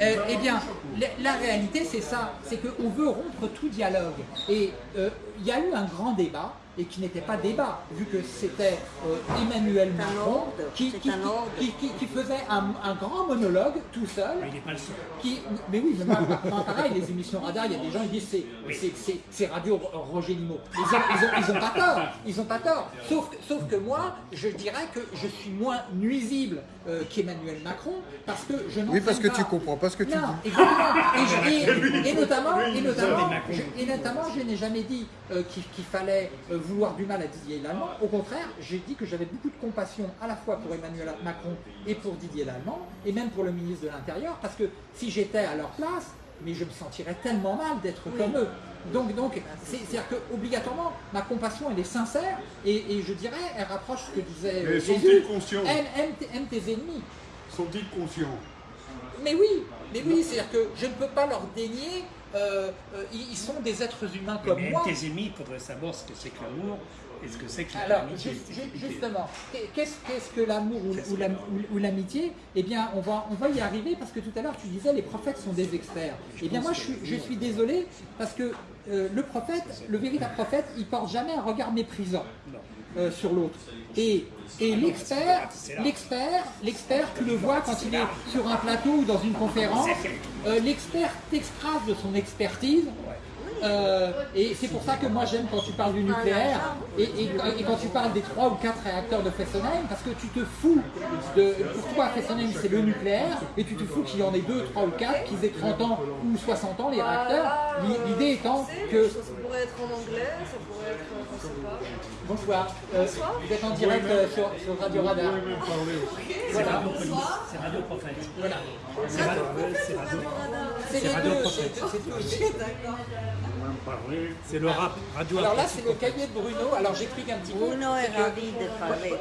B: Eh bien, la, la réalité, c'est ça. C'est qu'on veut rompre tout dialogue. Et il y a eu un grand débat. Et qui n'était pas débat, vu que c'était euh, Emmanuel Macron qui, qui- qui- qui- qui faisait un, un grand monologue tout seul
D: Mais il n'est pas le seul.
B: qui, mais oui, mais pareil, les émissions radar, il y a des gens qui disent c'est, c'est, c'est, c'est Radio Roger Limo. Ils ont, ils, ont, ils ont pas tort, ils ont pas tort. Sauf, que- sauf que moi, je dirais que je suis moins nuisible euh, qu'Emmanuel Macron parce que je n'entraîne
C: Oui, parce que
B: pas.
C: tu comprends pas ce que tu
B: non,
C: dis.
B: exactement. Et, je- et- et notamment, et notamment, je, et notamment, je n'ai jamais dit euh, qu'il, fallait euh, vouloir du mal à Didier Lallemand. Au contraire, j'ai dit que j'avais beaucoup de compassion à la fois pour Emmanuel Macron et pour Didier Lallemand, et même pour le ministre de l'Intérieur, parce que si j'étais à leur place, mais je me sentirais tellement mal d'être comme eux. Donc, donc c'est, c'est-à-dire que obligatoirement, ma compassion, elle est sincère, et, et je dirais, elle rapproche ce que disait euh,
A: Mais sont-ils
B: Jésus.
A: conscients
B: Aime, aime tes- aime tes ennemis.
A: Sont-ils conscients?
B: Mais oui, mais oui, c'est-à-dire que je ne peux pas leur dénier. Euh, euh, ils sont des êtres humains comme
D: Mais
B: moi.
D: tes ennemis, il faudrait savoir ce que c'est que l'amour et ce que c'est que
B: Alors,
D: l'amitié.
B: ju- justement, qu'est- qu'est-ce que l'amour ou, ou l'am- ou- ou l'amitié? Eh bien, on va, on va y arriver parce que tout à l'heure, tu disais les prophètes sont des experts. Eh bien, moi, je suis, je suis désolé parce que euh, le prophète, le véritable prophète, il porte jamais un regard méprisant euh, sur l'autre. Et, et l'expert, l'expert, l'expert, tu le vois quand il est sur un plateau ou dans une conférence, euh, l'expert t'extrase de son expertise. Euh, et c'est pour ça que moi j'aime quand tu parles du nucléaire et, et- et quand tu parles des 3 ou 4 réacteurs de Fessenheim parce que tu te fous de. Pour toi, Fessenheim c'est le nucléaire et tu te fous qu'il y en ait 2, 3 ou 4, qu'ils aient 30 ans ou 60 ans les réacteurs. L'i- L'idée étant que.
F: Ça pourrait être en anglais, ça pourrait être, euh, sais pas.
B: Bonsoir, Euh, vous êtes en direct euh, sur, sur Radio Radar.
A: Parler aussi.
D: C'est Radio Police, c'est Radio Prophète.
B: Voilà.
D: C'est Radio, c'est Radio,
B: C'est les
D: Radio
B: deux,
D: Prophète.
B: c'est- c'est tout.
A: Parler.
D: C'est le rap. Radio
B: Alors là, c'est le cahier de Bruno. Alors j'explique un petit peu.
E: Bruno est ravi de parler.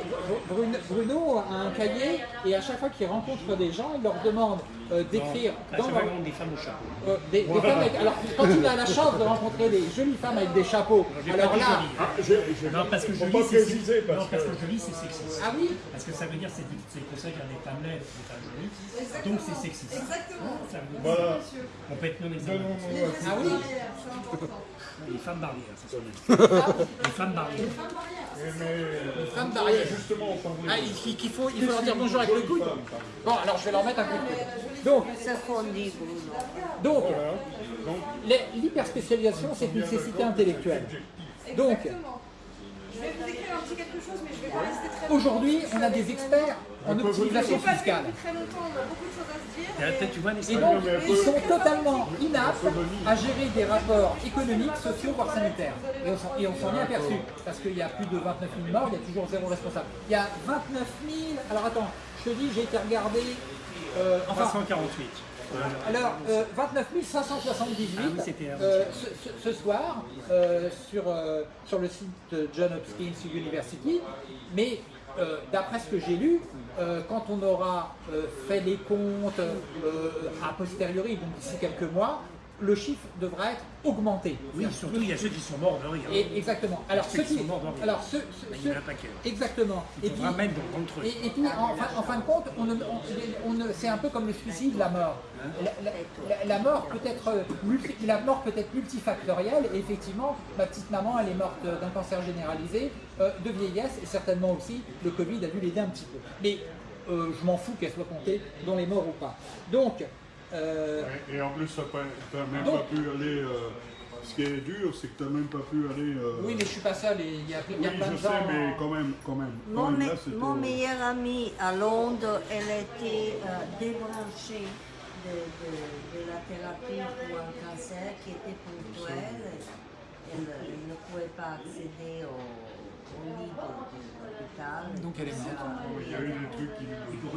B: Bruno, Bruno a un cahier et à chaque fois qu'il rencontre des gens, il leur demande euh, d'écrire dans
D: chaque
B: leur,
D: des femmes au chapeau.
B: euh, des, des femmes avec- alors quand il a la chance de rencontrer des jolies femmes avec des chapeaux,
D: J'ai
B: alors là,
D: joli.
A: Ah, j'ai- j'ai-
D: Non, parce que joli, c'est non,
A: parce que.
D: c'est sexiste.
B: ah oui,
D: Parce que ça veut dire c'est c'est conseil à des femmes laides, des femmes jolies. Donc c'est sexiste.
F: Exactement.
D: Ça veut dire-
A: Voilà.
D: On peut être non
A: un
B: ah oui.
D: Les femmes barrières, c'est ça. Les femmes barrières.
A: Mais
B: femme barrière.
A: justement, on
B: Ah, il, il faut, il faut leur dire bonjour avec le coude. Bon, alors je vais leur mettre un coup de coude. Donc, l'hyperspécialisation, c'est une nécessité intellectuelle. Donc.
F: Je vais vous écrire un petit quelque chose, mais je vais pas rester très
B: aujourd'hui, on a des experts en optimisation fiscale.
F: depuis très longtemps, on a beaucoup de choses à se dire.
B: Et donc, ils sont totalement inaptes à gérer des rapports économiques, sociaux, voire sanitaires. Et on s'en- Et on s'en est aperçu, parce qu'il y a plus de 29 000 morts, il y a toujours zéro responsable. Il y a 29 000... Alors attends, je te dis, j'ai été regardé... euh, enfin,
D: 348.
B: Alors, euh, 29 578
D: Ah oui,
B: euh, ce, ce- soir euh, sur, euh, sur le site de John Hopkins University. Mais euh, d'après ce que j'ai lu, euh, quand on aura euh, fait les comptes euh, a posteriori, donc d'ici quelques mois, le chiffre devra être augmenté.
D: Oui, surtout il y a ceux qui sont morts de rire.
B: Et, exactement. Alors
D: Ceux
B: ceux
D: qui
B: qui,
D: sont morts de rire.
B: alors ceux, ceux-
D: Il y en a un
B: ceux-
D: paquet.
B: exactement.
D: Il dans le truc.
B: Et, et puis, en, fin- en fin de compte, on ne- on- on ne- c'est un peu comme le suicide, la mort. La, la- mort peut être euh, multi- la mort peut être multifactorielle. Et effectivement, ma petite maman, elle est morte d'un cancer généralisé, euh, de vieillesse, et certainement aussi le Covid a dû l'aider un petit peu. Mais euh, je m'en fous qu'elle soit comptée dans les morts ou pas. Donc, euh,
A: Et, et en plus, tu n'as même
B: Donc-
A: pas pu aller. euh, ce qui est dur, c'est que tu n'as même pas pu aller. euh,
B: oui, mais je suis pas seul. Il y a, il y a
A: oui,
B: plein
A: je
B: de
A: sais,
B: gens.
A: mais quand même, quand même. Quand
E: Mon,
A: même, là,
E: mon meilleur ami à Londres, elle était euh, débranchée de, de- de la thérapie pour un cancer qui était ponctuel. Elle, elle ne pouvait pas accéder au, au lit de, l'hôpital.
B: Donc elle est morte.
A: Il y a eu des trucs qui.
D: Et pour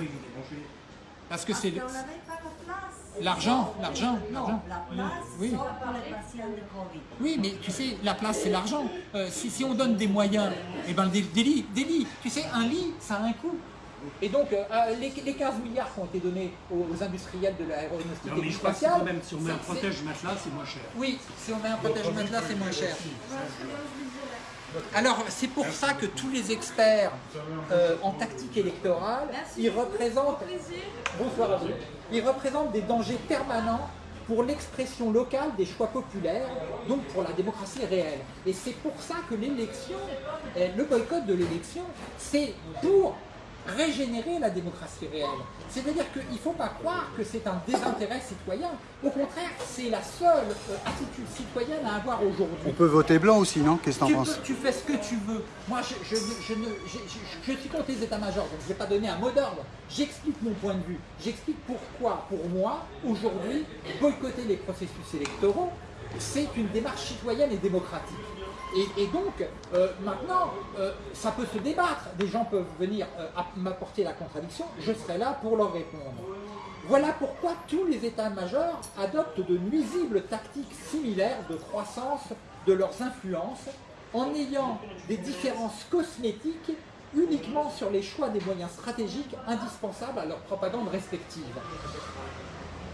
B: Parce que
E: Parce
B: c'est
E: qu'on n'avait pas de place.
B: l'argent, l'argent, l'argent.
E: la place,
B: Oui.
E: sauf pour les patients de Covid.
B: Oui, mais tu sais, la place, c'est l'argent. Euh, si, si on donne des moyens, eh ben, des, des lits, des lits. Tu sais, un lit, ça a un coût. Et donc, euh, euh, les, les 15 milliards qui ont été donnés aux, aux industriels de l'aéronautique
D: Non,
B: et
D: mais
B: du
D: je crois que c'est
B: spatial...
D: quand même, si on met un protège matelas, c'est moins cher.
B: Oui, si on met un protège matelas, c'est moins cher. Alors, c'est pour ça que tous les experts euh, en tactique électorale, ils représentent... Bonsoir à vous. Ils représentent des dangers permanents pour l'expression locale des choix populaires, donc pour la démocratie réelle. Et c'est pour ça que l'élection, euh, le boycott de l'élection, c'est pour régénérer la démocratie réelle. C'est-à-dire qu'il ne faut pas croire que c'est un désintérêt citoyen. Au contraire, c'est la seule euh, attitude citoyenne à avoir aujourd'hui.
C: On peut voter blanc aussi, non? Qu'est-ce que
B: Tu,
C: penses?
B: peux- tu fais ce que tu veux. Moi, je- je- je suis contre les états-majors, donc je ne vais pas donner un mot d'ordre. J'explique mon point de vue. J'explique pourquoi, pour moi, aujourd'hui, boycotter les processus électoraux, c'est une démarche citoyenne et démocratique. Et, donc, euh, maintenant, euh, ça peut se débattre. Des gens peuvent venir euh, m'apporter la contradiction. Je serai là pour leur répondre. Voilà pourquoi tous les états-majors adoptent de nuisibles tactiques similaires de croissance de leurs influences en ayant des différences cosmétiques uniquement sur les choix des moyens stratégiques indispensables à leur propagande respective.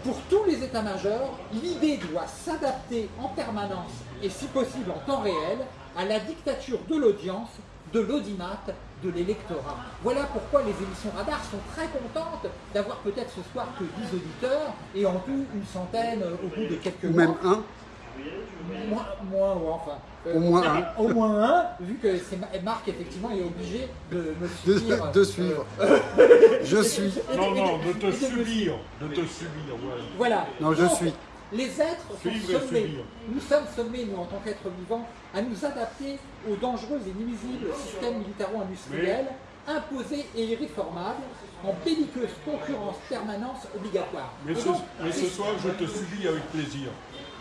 B: Pour tous les états-majors, l'idée doit s'adapter en permanence et si possible en temps réel à la dictature de l'audience, de l'audimat, de l'électorat. Voilà pourquoi les émissions radar sont très contentes d'avoir peut-être ce soir que 10 auditeurs et en tout une centaine euh, au bout de quelques
C: Ou
B: mois.
C: même un
B: Moins, moins, ouais, enfin. euh,
C: Au moins un.
B: Au moins un, vu que Marc, effectivement, est obligé de me
C: de,
B: suivre.
C: de suivre. Je suis.
A: Non, non, de te subir. De te subir, voilà.
B: Voilà.
C: Non, je
B: Donc,
C: suis.
B: Les êtres sont sommés. Nous sommes sommés, nous, en tant qu'êtres vivants, à nous adapter aux dangereux et nuisibles systèmes militaro-industriels imposés et irréformables en belliqueuse concurrence permanence obligatoire.
A: Mais ce,
B: donc,
A: mais ce soir, je te subis avec plaisir.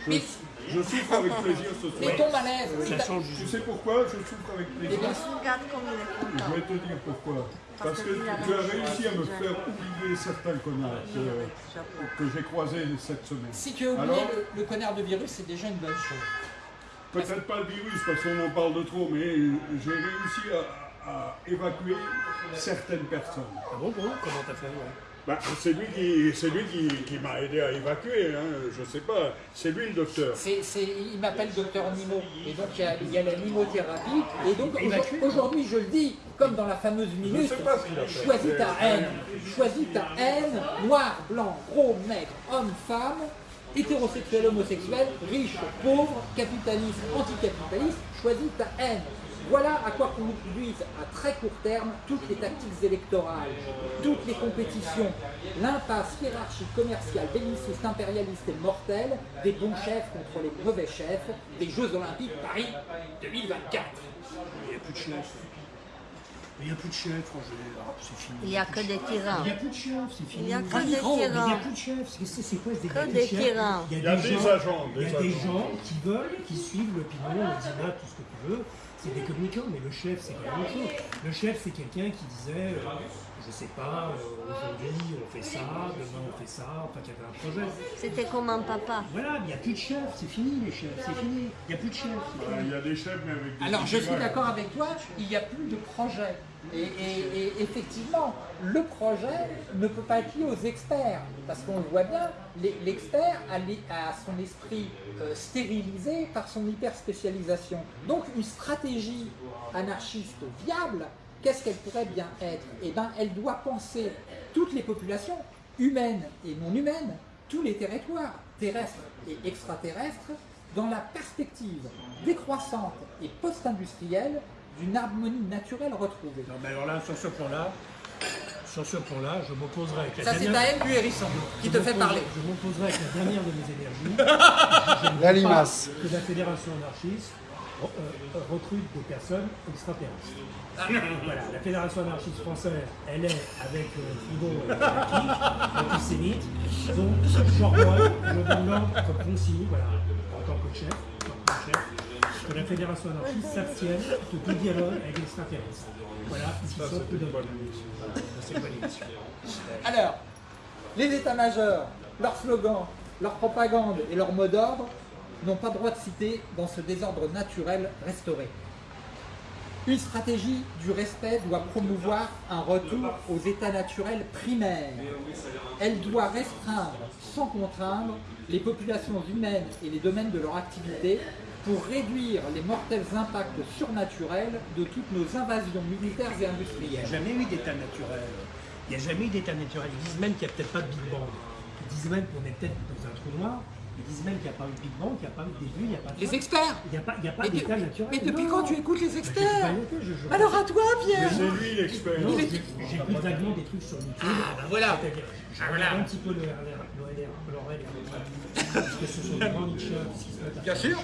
A: Je,
B: Mais-
A: je souffre avec plaisir ce
B: mais
A: soir.
B: ton malaise,
D: Ça change
A: Tu sais pourquoi je souffre avec plaisir
B: Eh bien,
E: Regarde comme il est
A: Je vais te dire pourquoi. Parce que tu as réussi à me faire oublier certains connards que, que j'ai croisés cette semaine.
B: si tu as oublié
A: Alors
B: le, le connard de virus, c'est déjà une bonne chose.
A: Peut-être pas le virus parce qu'on en parle de trop, mais j'ai réussi à, à évacuer certaines personnes.
D: Ah bon, bon, comment t'as fait ouais?
A: Bah, c'est lui qui, c'est lui qui, qui m'a aidé à évacuer, hein, je sais pas. C'est lui le docteur.
B: Il m'appelle docteur Nimo. Et donc il y a, il y a la nimothérapie. Et donc aujourd'hui, je le dis, comme dans la fameuse minute, choisis ta haine. Choisis ta haine, noir, blanc, gros, maigre, homme, femme, hétérosexuel, homosexuel, riche, pauvre, capitaliste, anticapitaliste, choisis ta haine. Voilà à quoi conduisent à très court terme toutes les tactiques électorales, toutes les compétitions, l'impasse hiérarchique commerciale, belliciste, impérialiste et mortelle des bons chefs contre les mauvais chefs des Jeux Olympiques Paris 2024.
D: Il n'y a plus de chef. Il n'y a plus de chef, Roger. Ah, c'est fini.
E: Il n'y a que des tyrans.
D: Il n'y a plus de chef, c'est fini.
E: Il n'y a que
D: Ah,
E: des
D: mais Il n'y a
E: tyrans.
D: plus de chef. C'est- quoi ce de
E: des tyrans.
A: Il y a des
D: gens-
A: agents,
D: Il y a
A: des
D: gens qui veulent, qui suivent l'opinion, le tout ce que tu veux. C'est des communicants, mais le chef, c'est quand même autre chose. Le chef, c'est quelqu'un qui disait, euh, je sais pas, euh, aujourd'hui on fait ça, demain on fait ça, enfin qu'il y avait un projet.
E: C'était comme un papa.
D: Voilà, mais il n'y a plus de chef, c'est fini les chefs, c'est fini. Il n'y a plus de chef.
A: Il y a des chefs, mais avec des
B: Alors je suis d'accord avec toi, il n'y a plus de projet. Et, effectivement, le projet ne peut pas être lié aux experts, parce qu'on le voit bien, l'expert a, a, son esprit euh, stérilisé par son hyper-spécialisation. Donc une stratégie anarchiste viable, qu'est-ce qu'elle pourrait bien être? Eh bien, elle doit penser toutes les populations, humaines et non humaines, tous les territoires, terrestres et extraterrestres, dans la perspective décroissante et post-industrielle d'une harmonie naturelle retrouvée.
D: Non, mais alors là, sur ce point-là, sur ce point-là, je m'opposerai avec la
B: Ça,
D: dernière...
B: Ça, c'est Daël Hérisson qui te fait parler.
D: Je m'opposerai avec la dernière de mes énergies.
C: la limace.
D: Que la fédération anarchiste euh, recrute des personnes extraterrestres. Ah. Voilà, la fédération anarchiste française, elle est avec euh, Frigo et Kik, antisémite. Donc, genre moi, je demande comme consigne, voilà, en tant que chef, en tant que chef, que la fédération anarchiste s'abstienne de tout dialogue avec. Voilà,
A: c'est une bonne
B: Alors, les états-majors, leurs slogans, leur propagande et leur mot d'ordre n'ont pas droit de citer dans ce désordre naturel restauré. Une stratégie du respect doit promouvoir un retour aux états naturels primaires. Elle doit restreindre, sans contraindre, les populations humaines et les domaines de leur activité pour réduire les mortels impacts surnaturels de toutes nos invasions militaires et industrielles.
D: Il n'y a jamais eu d'état naturel. Il n'y a jamais eu d'état naturel. Ils disent même qu'il n'y a peut-être pas de Big Bang. Ils disent même qu'on est peut-être dans un trou noir. Ils disent même qu'il n'y a pas eu de Big Bang, qu'il n'y a pas eu de début, il n'y a pas de
B: Les experts
D: Il n'y a pas, il y a pas d'état naturel.
B: Mais depuis quand tu écoutes les experts
D: je, je,
B: Alors à toi, Pierre
A: C'est lui l'expert.
D: J'écoute vaguement des trucs sur YouTube.
B: Ah, bah voilà
D: Je regarde un petit peu l'ORL, parce que ce sont des grands nicheurs qui se mettent à
B: Bien sûr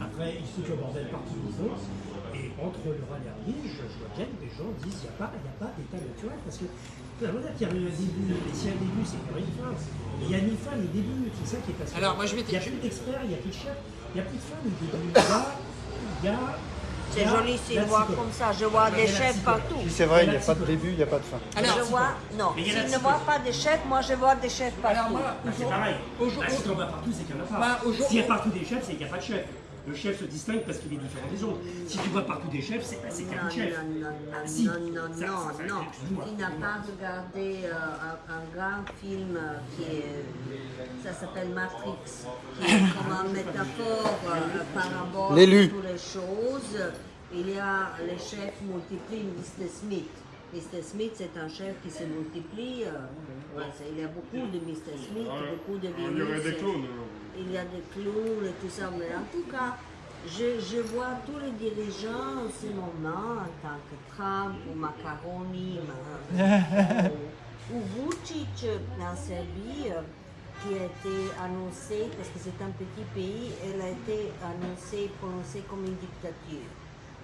D: après, il se fout le bordel partout où ils Et entre le et la je, je vois bien que les gens disent qu'il n'y a pas, a pas d'état naturel. Parce que la voilà qu'il y a un début, et s'il y a un début, c'est qu'il y a une fin. il y a une fin, les débuts, c'est ça qui est passé.
B: Alors, moi, je vais
D: Il n'y a plus d'experts, il n'y a plus de chefs, il n'y a plus de femmes, il y a.
E: C'est joli si je vois comme ça, je vois des chefs partout.
C: C'est vrai, il n'y a pas de début, il n'y a pas de fin.
E: Alors, je vois, non, s'il ne voit pas de chefs, moi je vois des chefs partout.
B: Alors moi,
D: c'est pareil. Bah, si on va partout, c'est qu'il n'y en a pas.
B: Bah,
D: S'il y a partout des chefs, c'est qu'il n'y a pas de chefs le chef se distingue parce qu'il est différent des autres. Si tu vois partout des chefs, c'est qu'il y a un chef.
E: Non, non, non, non, non, non, non. Tu n'as pas regardé euh, un, un, grand film qui est, ça s'appelle Matrix, qui est comme une métaphore, euh, parabole de toutes les choses. Il y a les chefs multiplient Mr. Smith. Mr. Smith, c'est un chef qui se multiplie. Euh, il y a beaucoup de Mr. Smith, beaucoup de virus.
A: Il y aurait des clones
E: il y a des clowns et tout ça, mais en tout cas, je, je, vois tous les dirigeants en ce moment, en tant que Trump ou Macaroni ou, ou Vucic en Serbie, qui a été annoncé, parce que c'est un petit pays, elle a été annoncée, prononcée comme une dictature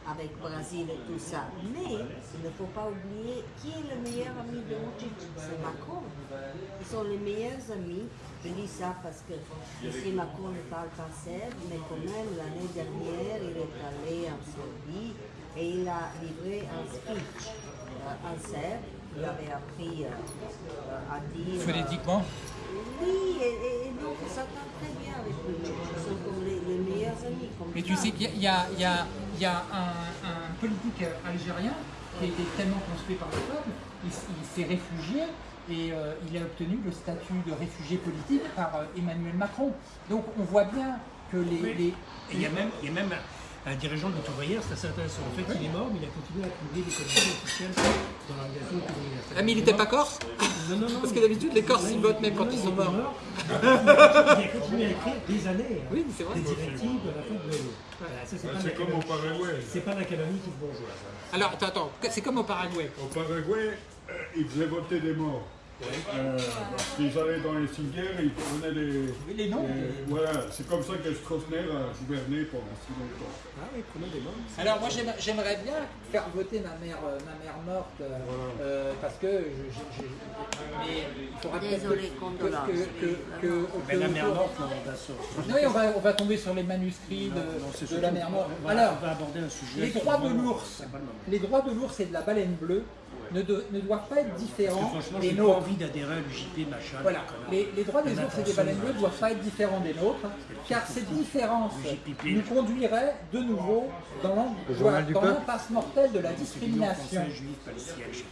E: avec Brésil et tout ça. Mais il ne faut pas oublier qui est le meilleur ami de Vucic, c'est Macron. Ils sont les meilleurs amis je dis ça parce que M. Macron ne parle pas serbe, mais quand même l'année dernière, il est allé en Serbie et il a livré un speech euh, en serbe. Il avait appris euh, à dire.
B: Euh, Phonétiquement
E: Oui, et, donc ça va très bien avec lui. Ils sont comme les, meilleurs amis.
B: mais tu sais qu'il y a, y a, y a un, un, politique algérien qui a été tellement construit par le peuple, il s'est réfugié et euh, il a obtenu le statut de réfugié politique par euh, Emmanuel Macron. Donc on voit bien que les...
D: il, y a même, il y a même un dirigeant de l'ouvrière, c'est assez intéressant. En fait, il est mort, mais il a continué à publier des communiqués officiels dans l'organisation ouvrière.
B: Ah, mais il n'était pas corse
D: Non, non, non.
B: Parce que d'habitude, les Corses, ils votent même quand ils sont morts.
D: il a continué à écrire des années. Hein.
B: Oui, c'est vrai.
D: Des directives de la fin de l'année.
A: c'est comme au Paraguay.
D: C'est pas l'académie qui se bourgeoise.
B: Alors, attends, attends, c'est comme au Paraguay.
A: Au Paraguay, euh, ils voter des morts. Euh, qu'ils allaient dans les cimetières et ils prenaient les.
B: les noms
A: Voilà, c'est comme ça que Stroessner a gouverné pendant si longtemps.
B: Ah oui, des noms. Alors moi j'aimerais bien faire voter ma mère, euh, ma mère morte euh, euh, parce que je,
E: mais il faudra Désolé, que, que,
D: que, que, Mais la mère morte, on va sur...
B: Oui, on va, on va tomber sur les manuscrits de, de la mère morte.
D: Alors, on va aborder un sujet.
B: Les droits de l'ours. Les droits de l'ours et de la baleine bleue ne, doivent pas être
D: Parce que
B: différents
D: franchement,
B: des
D: j'ai pas
B: nôtres.
D: envie d'adhérer à l'UJP, machin.
B: Voilà, les, les droits des ours et des bleues ne doivent pas être différents des nôtres, car cette différence
D: JPP.
B: nous conduirait de nouveau dans l'impasse mortelle de la discrimination,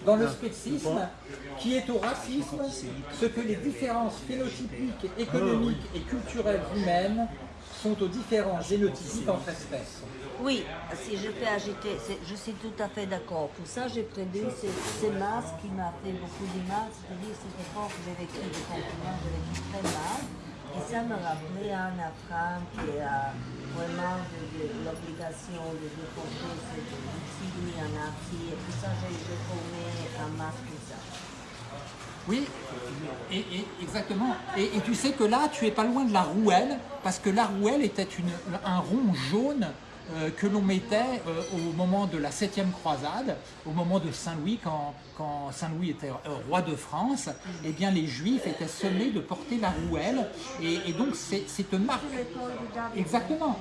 B: dans le spécisme, qui est au racisme ce que les différences phénotypiques, économiques et culturelles humaines sont aux différences génotypiques entre espèces.
E: Oui, si je peux c'est- je suis tout à fait d'accord. Pour ça, j'ai produit ce, ce masque qui m'a fait beaucoup de mal. C'est-à-dire, cette j'ai vécu de confinement, j'ai vécu très mal. Et ça me rappelait un Afghan qui a vraiment de, de l'obligation de déporter cette Nazi. Et tout ça, j'ai formé un masque ça.
B: Oui, et, exactement. Et, et tu sais que là, tu es pas loin de la rouelle, parce que la rouelle était une, un rond jaune euh, que l'on mettait euh, au moment de la septième croisade, au moment de Saint-Louis, quand, quand Saint-Louis était euh, roi de France, eh bien les Juifs étaient sommés de porter la rouelle, et, et donc c'est une marque. Exactement.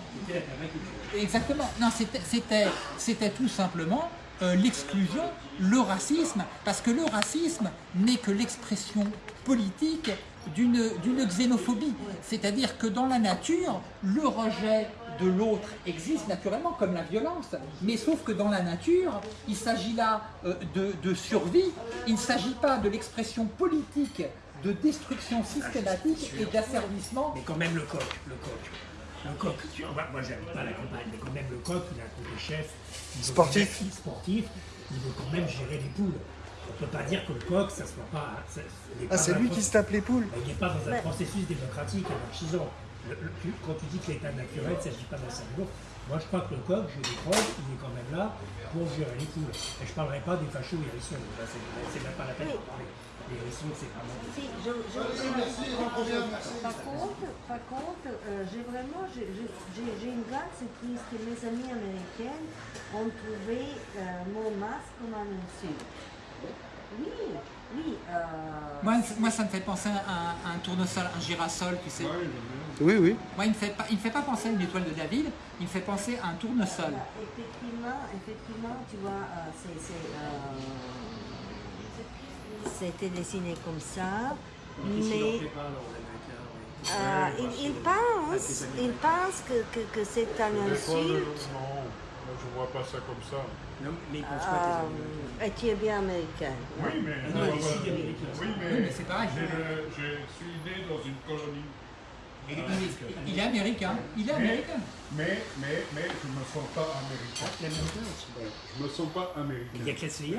B: Exactement. Non, c'était- tout simplement euh, l'exclusion, le racisme, parce que le racisme n'est que l'expression politique d'une xénophobie. C'est-à-dire que dans la nature, le rejet de l'autre existe naturellement comme la violence, mais sauf que dans la nature, il s'agit là euh, de, de survie, il ne s'agit pas de l'expression politique de destruction systématique et d'asservissement
D: Mais quand même le coq, le coq. Le coq, tu- moi, moi j'habite pas à la campagne, mais quand même le coq, il a un côté chef. il
C: Sportif.
D: sportif, il veut quand même gérer les poules. On ne peut pas dire que le coq, ça soit pas. ça-
C: Ah,
D: pas
C: c'est lui qui se tape les poules
D: il n'est pas dans un
E: Ouais.
D: processus démocratique anarchisant. Le- le- tu- quand tu dis que l'état naturel, il ne s'agit pas d'un cerveau, moi je crois que le coq, je le crois, il est quand même là pour gérer les poules. Et je ne parlerai pas des fachos hérissons, c'est même pas la peine de parler. Les hérissons, c'est vraiment.
E: Si, je, je, je- par contre, par contre euh, j'ai vraiment, j'ai- une grande surprise que mes amis américains ont trouvé euh, mon masque comme un insulte. Oui, oui. euh,
B: Moi, moi, ça me fait penser à un, à un tournesol, un girasol, tu sais.
C: Oui, oui.
B: Moi, il ne me fait pas, il me fait pas penser à une étoile de David, il me fait penser à un tournesol.
E: Effectivement, effectivement, tu vois, euh, euh, c'était dessiné comme ça, mais euh, il, il pense, il pense que, que, que c'est un insulte.
A: Non, je vois pas ça comme ça.
D: Non, mais il pense pas.
E: Euh, et tu es bien américain.
A: Oui, mais,
D: non, ici, a des Américains.
A: oui, mais,
B: Oui, mais c'est pareil.
A: Je suis né dans une colonie.
B: Il, il- il est américain, il est américain.
A: Mais, mais, mais je me sens pas américain.
D: Aussi.
A: Je me sens pas
D: Il y a
A: américain.
D: que Leslie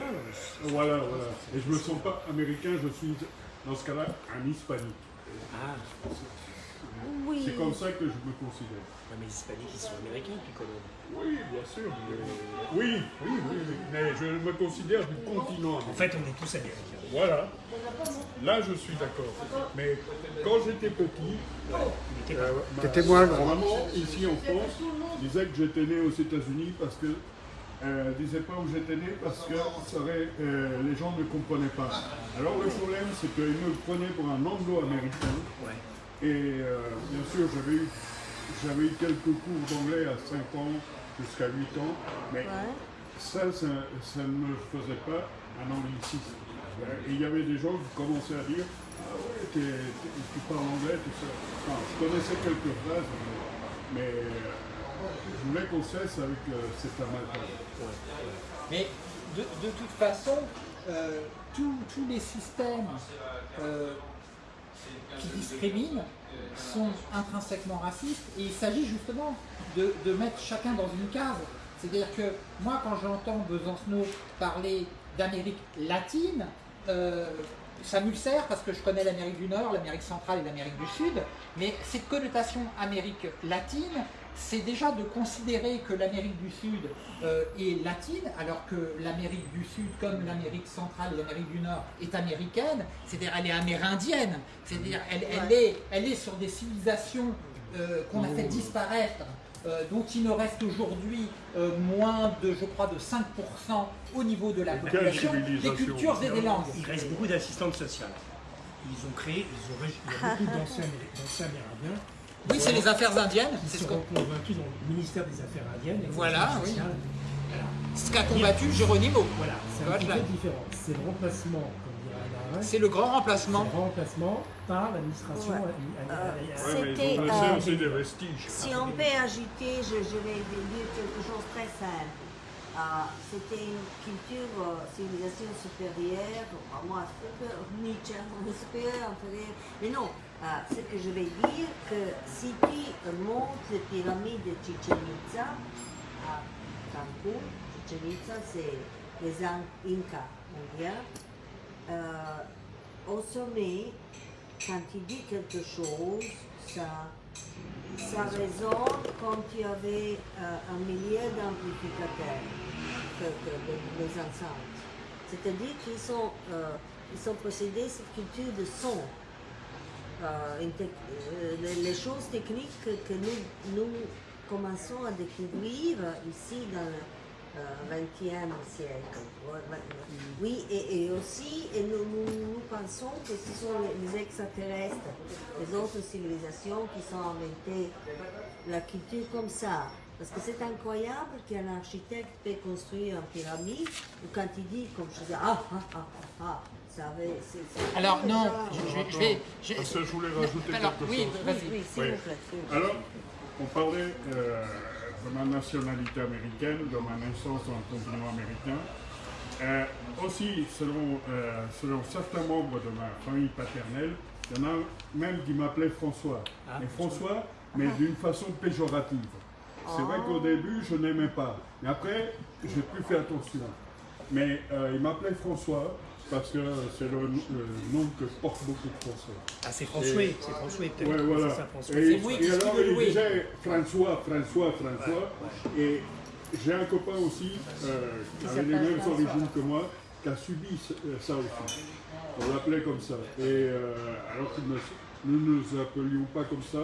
A: Voilà, voilà. Et je me sens pas américain, je suis dans ce cas-là un hispanique.
D: Ah,
E: Oui.
A: C'est comme ça que je me considère.
D: non, mais les hispaniques, ils sont américains, puis Colombe.
A: Oui, bien sûr. mais- Oui, oui, oui, oui. Mais je me considère du continent.
D: En fait, on est tous américains.
A: Voilà. Là, je suis d'accord. Mais quand j'étais petit, euh, ma-
C: T'étais moins
A: ma
C: grand.
A: maman, ici en France, disait que j'étais né aux États-Unis parce que. Euh, disait pas où j'étais né parce que euh, les gens ne comprenaient pas. Alors le problème, c'est qu'ils me prenaient pour un anglo-américain.
D: Ouais.
A: Et euh, bien sûr, j'avais eu, j'avais eu quelques cours d'anglais à 5 ans jusqu'à 8 ans, mais
E: Ouais.
A: ça, ça, ça ne me faisait pas un anglicisme. Euh, Et il y avait des gens qui commençaient à dire Ah ouais, tu parles anglais, tout ça. Enfin, je connaissais quelques phrases, mais, mais, euh, je voulais qu'on cesse avec euh, cet amalgame.
B: Mais de, de toute façon, euh, tous tous les systèmes euh, qui discriminent sont intrinsèquement racistes et il s'agit justement de, mettre chacun dans une case. C'est-à-dire que moi, quand j'entends Besancenot parler d'Amérique latine, euh, ça m'ulcère parce que je connais l'Amérique du Nord, l'Amérique centrale et l'Amérique du Sud, mais cette connotation Amérique latine, c'est déjà de considérer que l'Amérique du Sud euh, est latine, alors que l'Amérique du Sud, comme l'Amérique centrale et l'Amérique du Nord, est américaine, c'est-à-dire elle est amérindienne, c'est-à-dire elle, elle est, elle est sur des civilisations euh, qu'on a fait disparaître, euh, dont il ne reste aujourd'hui euh, moins de, je crois, de 5% au niveau de la population, des cultures et des langues.
D: Il reste beaucoup d'assistantes sociales. Ils ont créé, ils ont, il y a beaucoup d'anciens Amérindiens
B: Oui, c'est les affaires indiennes, ce
D: sont convaincus dans le ministère des Affaires indiennes. et
B: Voilà, oui.
D: sociales.
B: Ce qu'a combattu Geronimo.
D: Voilà, c'est un petit peu différent. C'est le remplacement, comme dirait Anna
B: C'est le grand remplacement.
D: C'est le remplacement par l'administration.
E: Ouais.
D: euh,
E: Euh,
D: euh,
A: ils
E: euh,
A: des vestiges.
E: Si on peut ajouter, je, je vais dire quelque chose de très simple. Ah, C'était une culture, euh, civilisation supérieure, moi, super, Nietzsche, on est supérieur, inférieur. Mais non, ah, ce que je vais dire, que si tu montes les pyramides de Chichen Itza, à Cancun, Chichen Itza, c'est les In- Incas indiens, euh, au sommet, quand tu dis quelque chose, ça, ça résonne comme tu avais euh, un millier d'amplificateurs que, enceintes. C'est-à-dire qu'ils sont, euh, possédés cette culture de son. Euh, une euh, les, choses techniques que, nous, nous commençons à découvrir ici dans le euh, XXe siècle. Ouais, ouais, ouais. Oui, et, et aussi, et nous, nous, nous pensons que ce sont les, les extraterrestres, les autres civilisations qui sont inventées la culture comme ça. Parce que c'est incroyable qu'un architecte peut construire une pyramide, ou quand il dit, comme je dis, ah, ah, ah, ah, ah, ça avait...
B: Alors non, je, je- je vais... je-
A: Parce que je voulais rajouter
B: Alors,
A: quelque
B: oui,
A: chose.
E: Oui,
B: vas-y.
E: oui, s'il
A: Oui.
E: vous plaît.
A: Alors, on parlait euh, de ma nationalité américaine, de ma naissance dans le continent américain. Euh, aussi, selon, euh, selon certains membres de ma famille paternelle, il y en a même qui m'appelaient François.
D: Ah,
A: Et François, mais d'une façon péjorative. C'est vrai qu'au début, je n'aimais pas. Mais après, j'ai pu faire attention. Mais euh, il m'appelait François parce que c'est le, le nom que je porte beaucoup de François.
D: Ah, c'est François, c'est François peut-être.
A: Ouais, voilà.
D: C'est ça, François.
A: Et,
B: oui
A: alors, il disait François, François, François. Et j'ai un copain aussi, euh, qui avait les mêmes origines que moi, qui a subi euh, ça aussi. On l'appelait comme ça. Et euh, alors que nous nous ne nous appelions pas comme ça,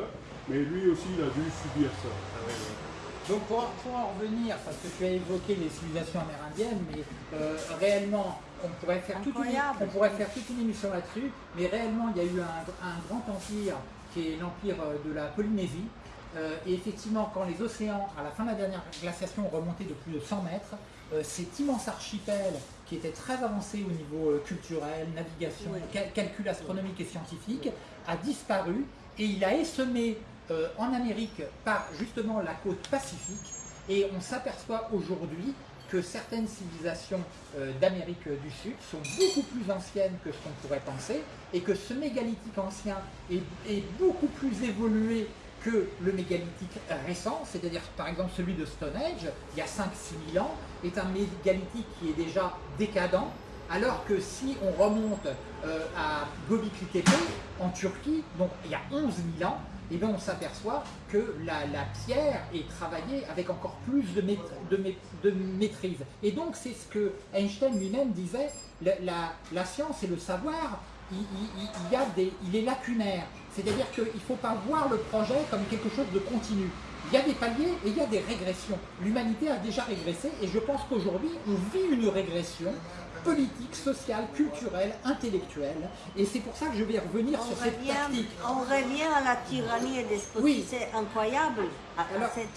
A: mais lui aussi, il a dû subir ça.
B: Donc pour, pour en revenir, parce que tu as évoqué les civilisations amérindiennes, mais euh, réellement, on pourrait, faire toute une, on pourrait faire toute une émission là-dessus, mais réellement, il y a eu un, un grand empire qui est l'empire euh, de la Polynésie. Euh, et effectivement, quand les océans, à la fin de la dernière glaciation, ont remonté de plus de 100 mètres, euh, cet immense archipel qui était très avancé au niveau culturel, navigation,
E: Oui.
B: cal- calcul astronomique et scientifique, a disparu et il a essaimé euh, en Amérique par justement la côte pacifique et on s'aperçoit aujourd'hui que certaines civilisations euh, d'Amérique du Sud sont beaucoup plus anciennes que ce qu'on pourrait penser et que ce mégalithique ancien est, beaucoup plus évolué que le mégalithique récent, c'est-à-dire par exemple celui de Stonehenge, il y a 5-6 000 ans, est un mégalithique qui est déjà décadent, alors que si on remonte euh, à Göbekli Tepe en Turquie, donc il y a 11 000 ans, eh bien, on s'aperçoit que la, pierre est travaillée avec encore plus de, maît- de maît- de maîtrise. Et donc c'est ce que Einstein lui-même disait, la, science et le savoir, il, il est lacunaire. C'est-à-dire qu'il ne faut pas voir le projet comme quelque chose de continu. Il y a des paliers et il y a des régressions. L'humanité a déjà régressé et je pense qu'aujourd'hui, on vit une régression politique, sociale, culturelle, intellectuelle. Et c'est pour ça que je vais revenir
E: On
B: sur cette
E: revient,
B: tactique.
E: on revient à la tyrannie et despotisme.
B: Oui.
E: C'est incroyable à, à
B: Alors,
E: cet,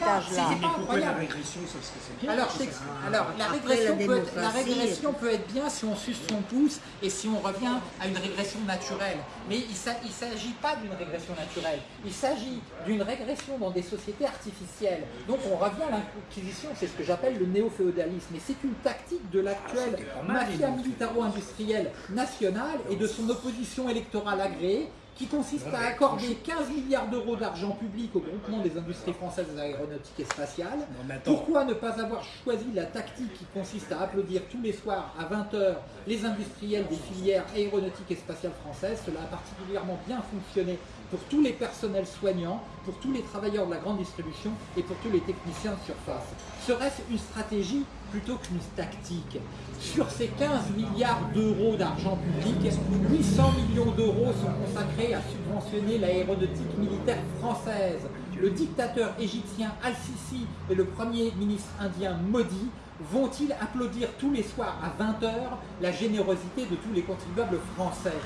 B: là,
E: âge-là.
B: c'est pas
D: Pourquoi la régression, c'est bien
B: Alors, la régression,
E: la
B: peut être, la régression peut être bien si on suce son pouce et si on revient à une régression naturelle. Mais il ne s'agit pas d'une régression naturelle. Il s'agit d'une régression dans des sociétés artificielles. Donc on revient à l'inquisition, c'est ce que j'appelle le néo-féodalisme. Et c'est une tactique de l'actuelle
D: mal,
B: mafia militaro-industrielle nationale et de son opposition électorale agréée qui consiste à accorder 15 milliards d'euros d'argent public au groupement des industries françaises aéronautiques et spatiales. Pourquoi ne pas avoir choisi la tactique qui consiste à applaudir tous les soirs à 20h les industriels des filières aéronautiques et spatiales françaises? Cela a particulièrement bien fonctionné pour tous les personnels soignants, pour tous les travailleurs de la grande distribution et pour tous les techniciens de surface. Serait-ce une stratégie plutôt qu'une tactique Sur ces 15 milliards d'euros d'argent public, 800 millions d'euros sont consacrés à subventionner l'aéronautique militaire française. Le dictateur égyptien Al-Sisi et le premier ministre indien Modi vont-ils applaudir tous les soirs à 20h la générosité de tous les contribuables français?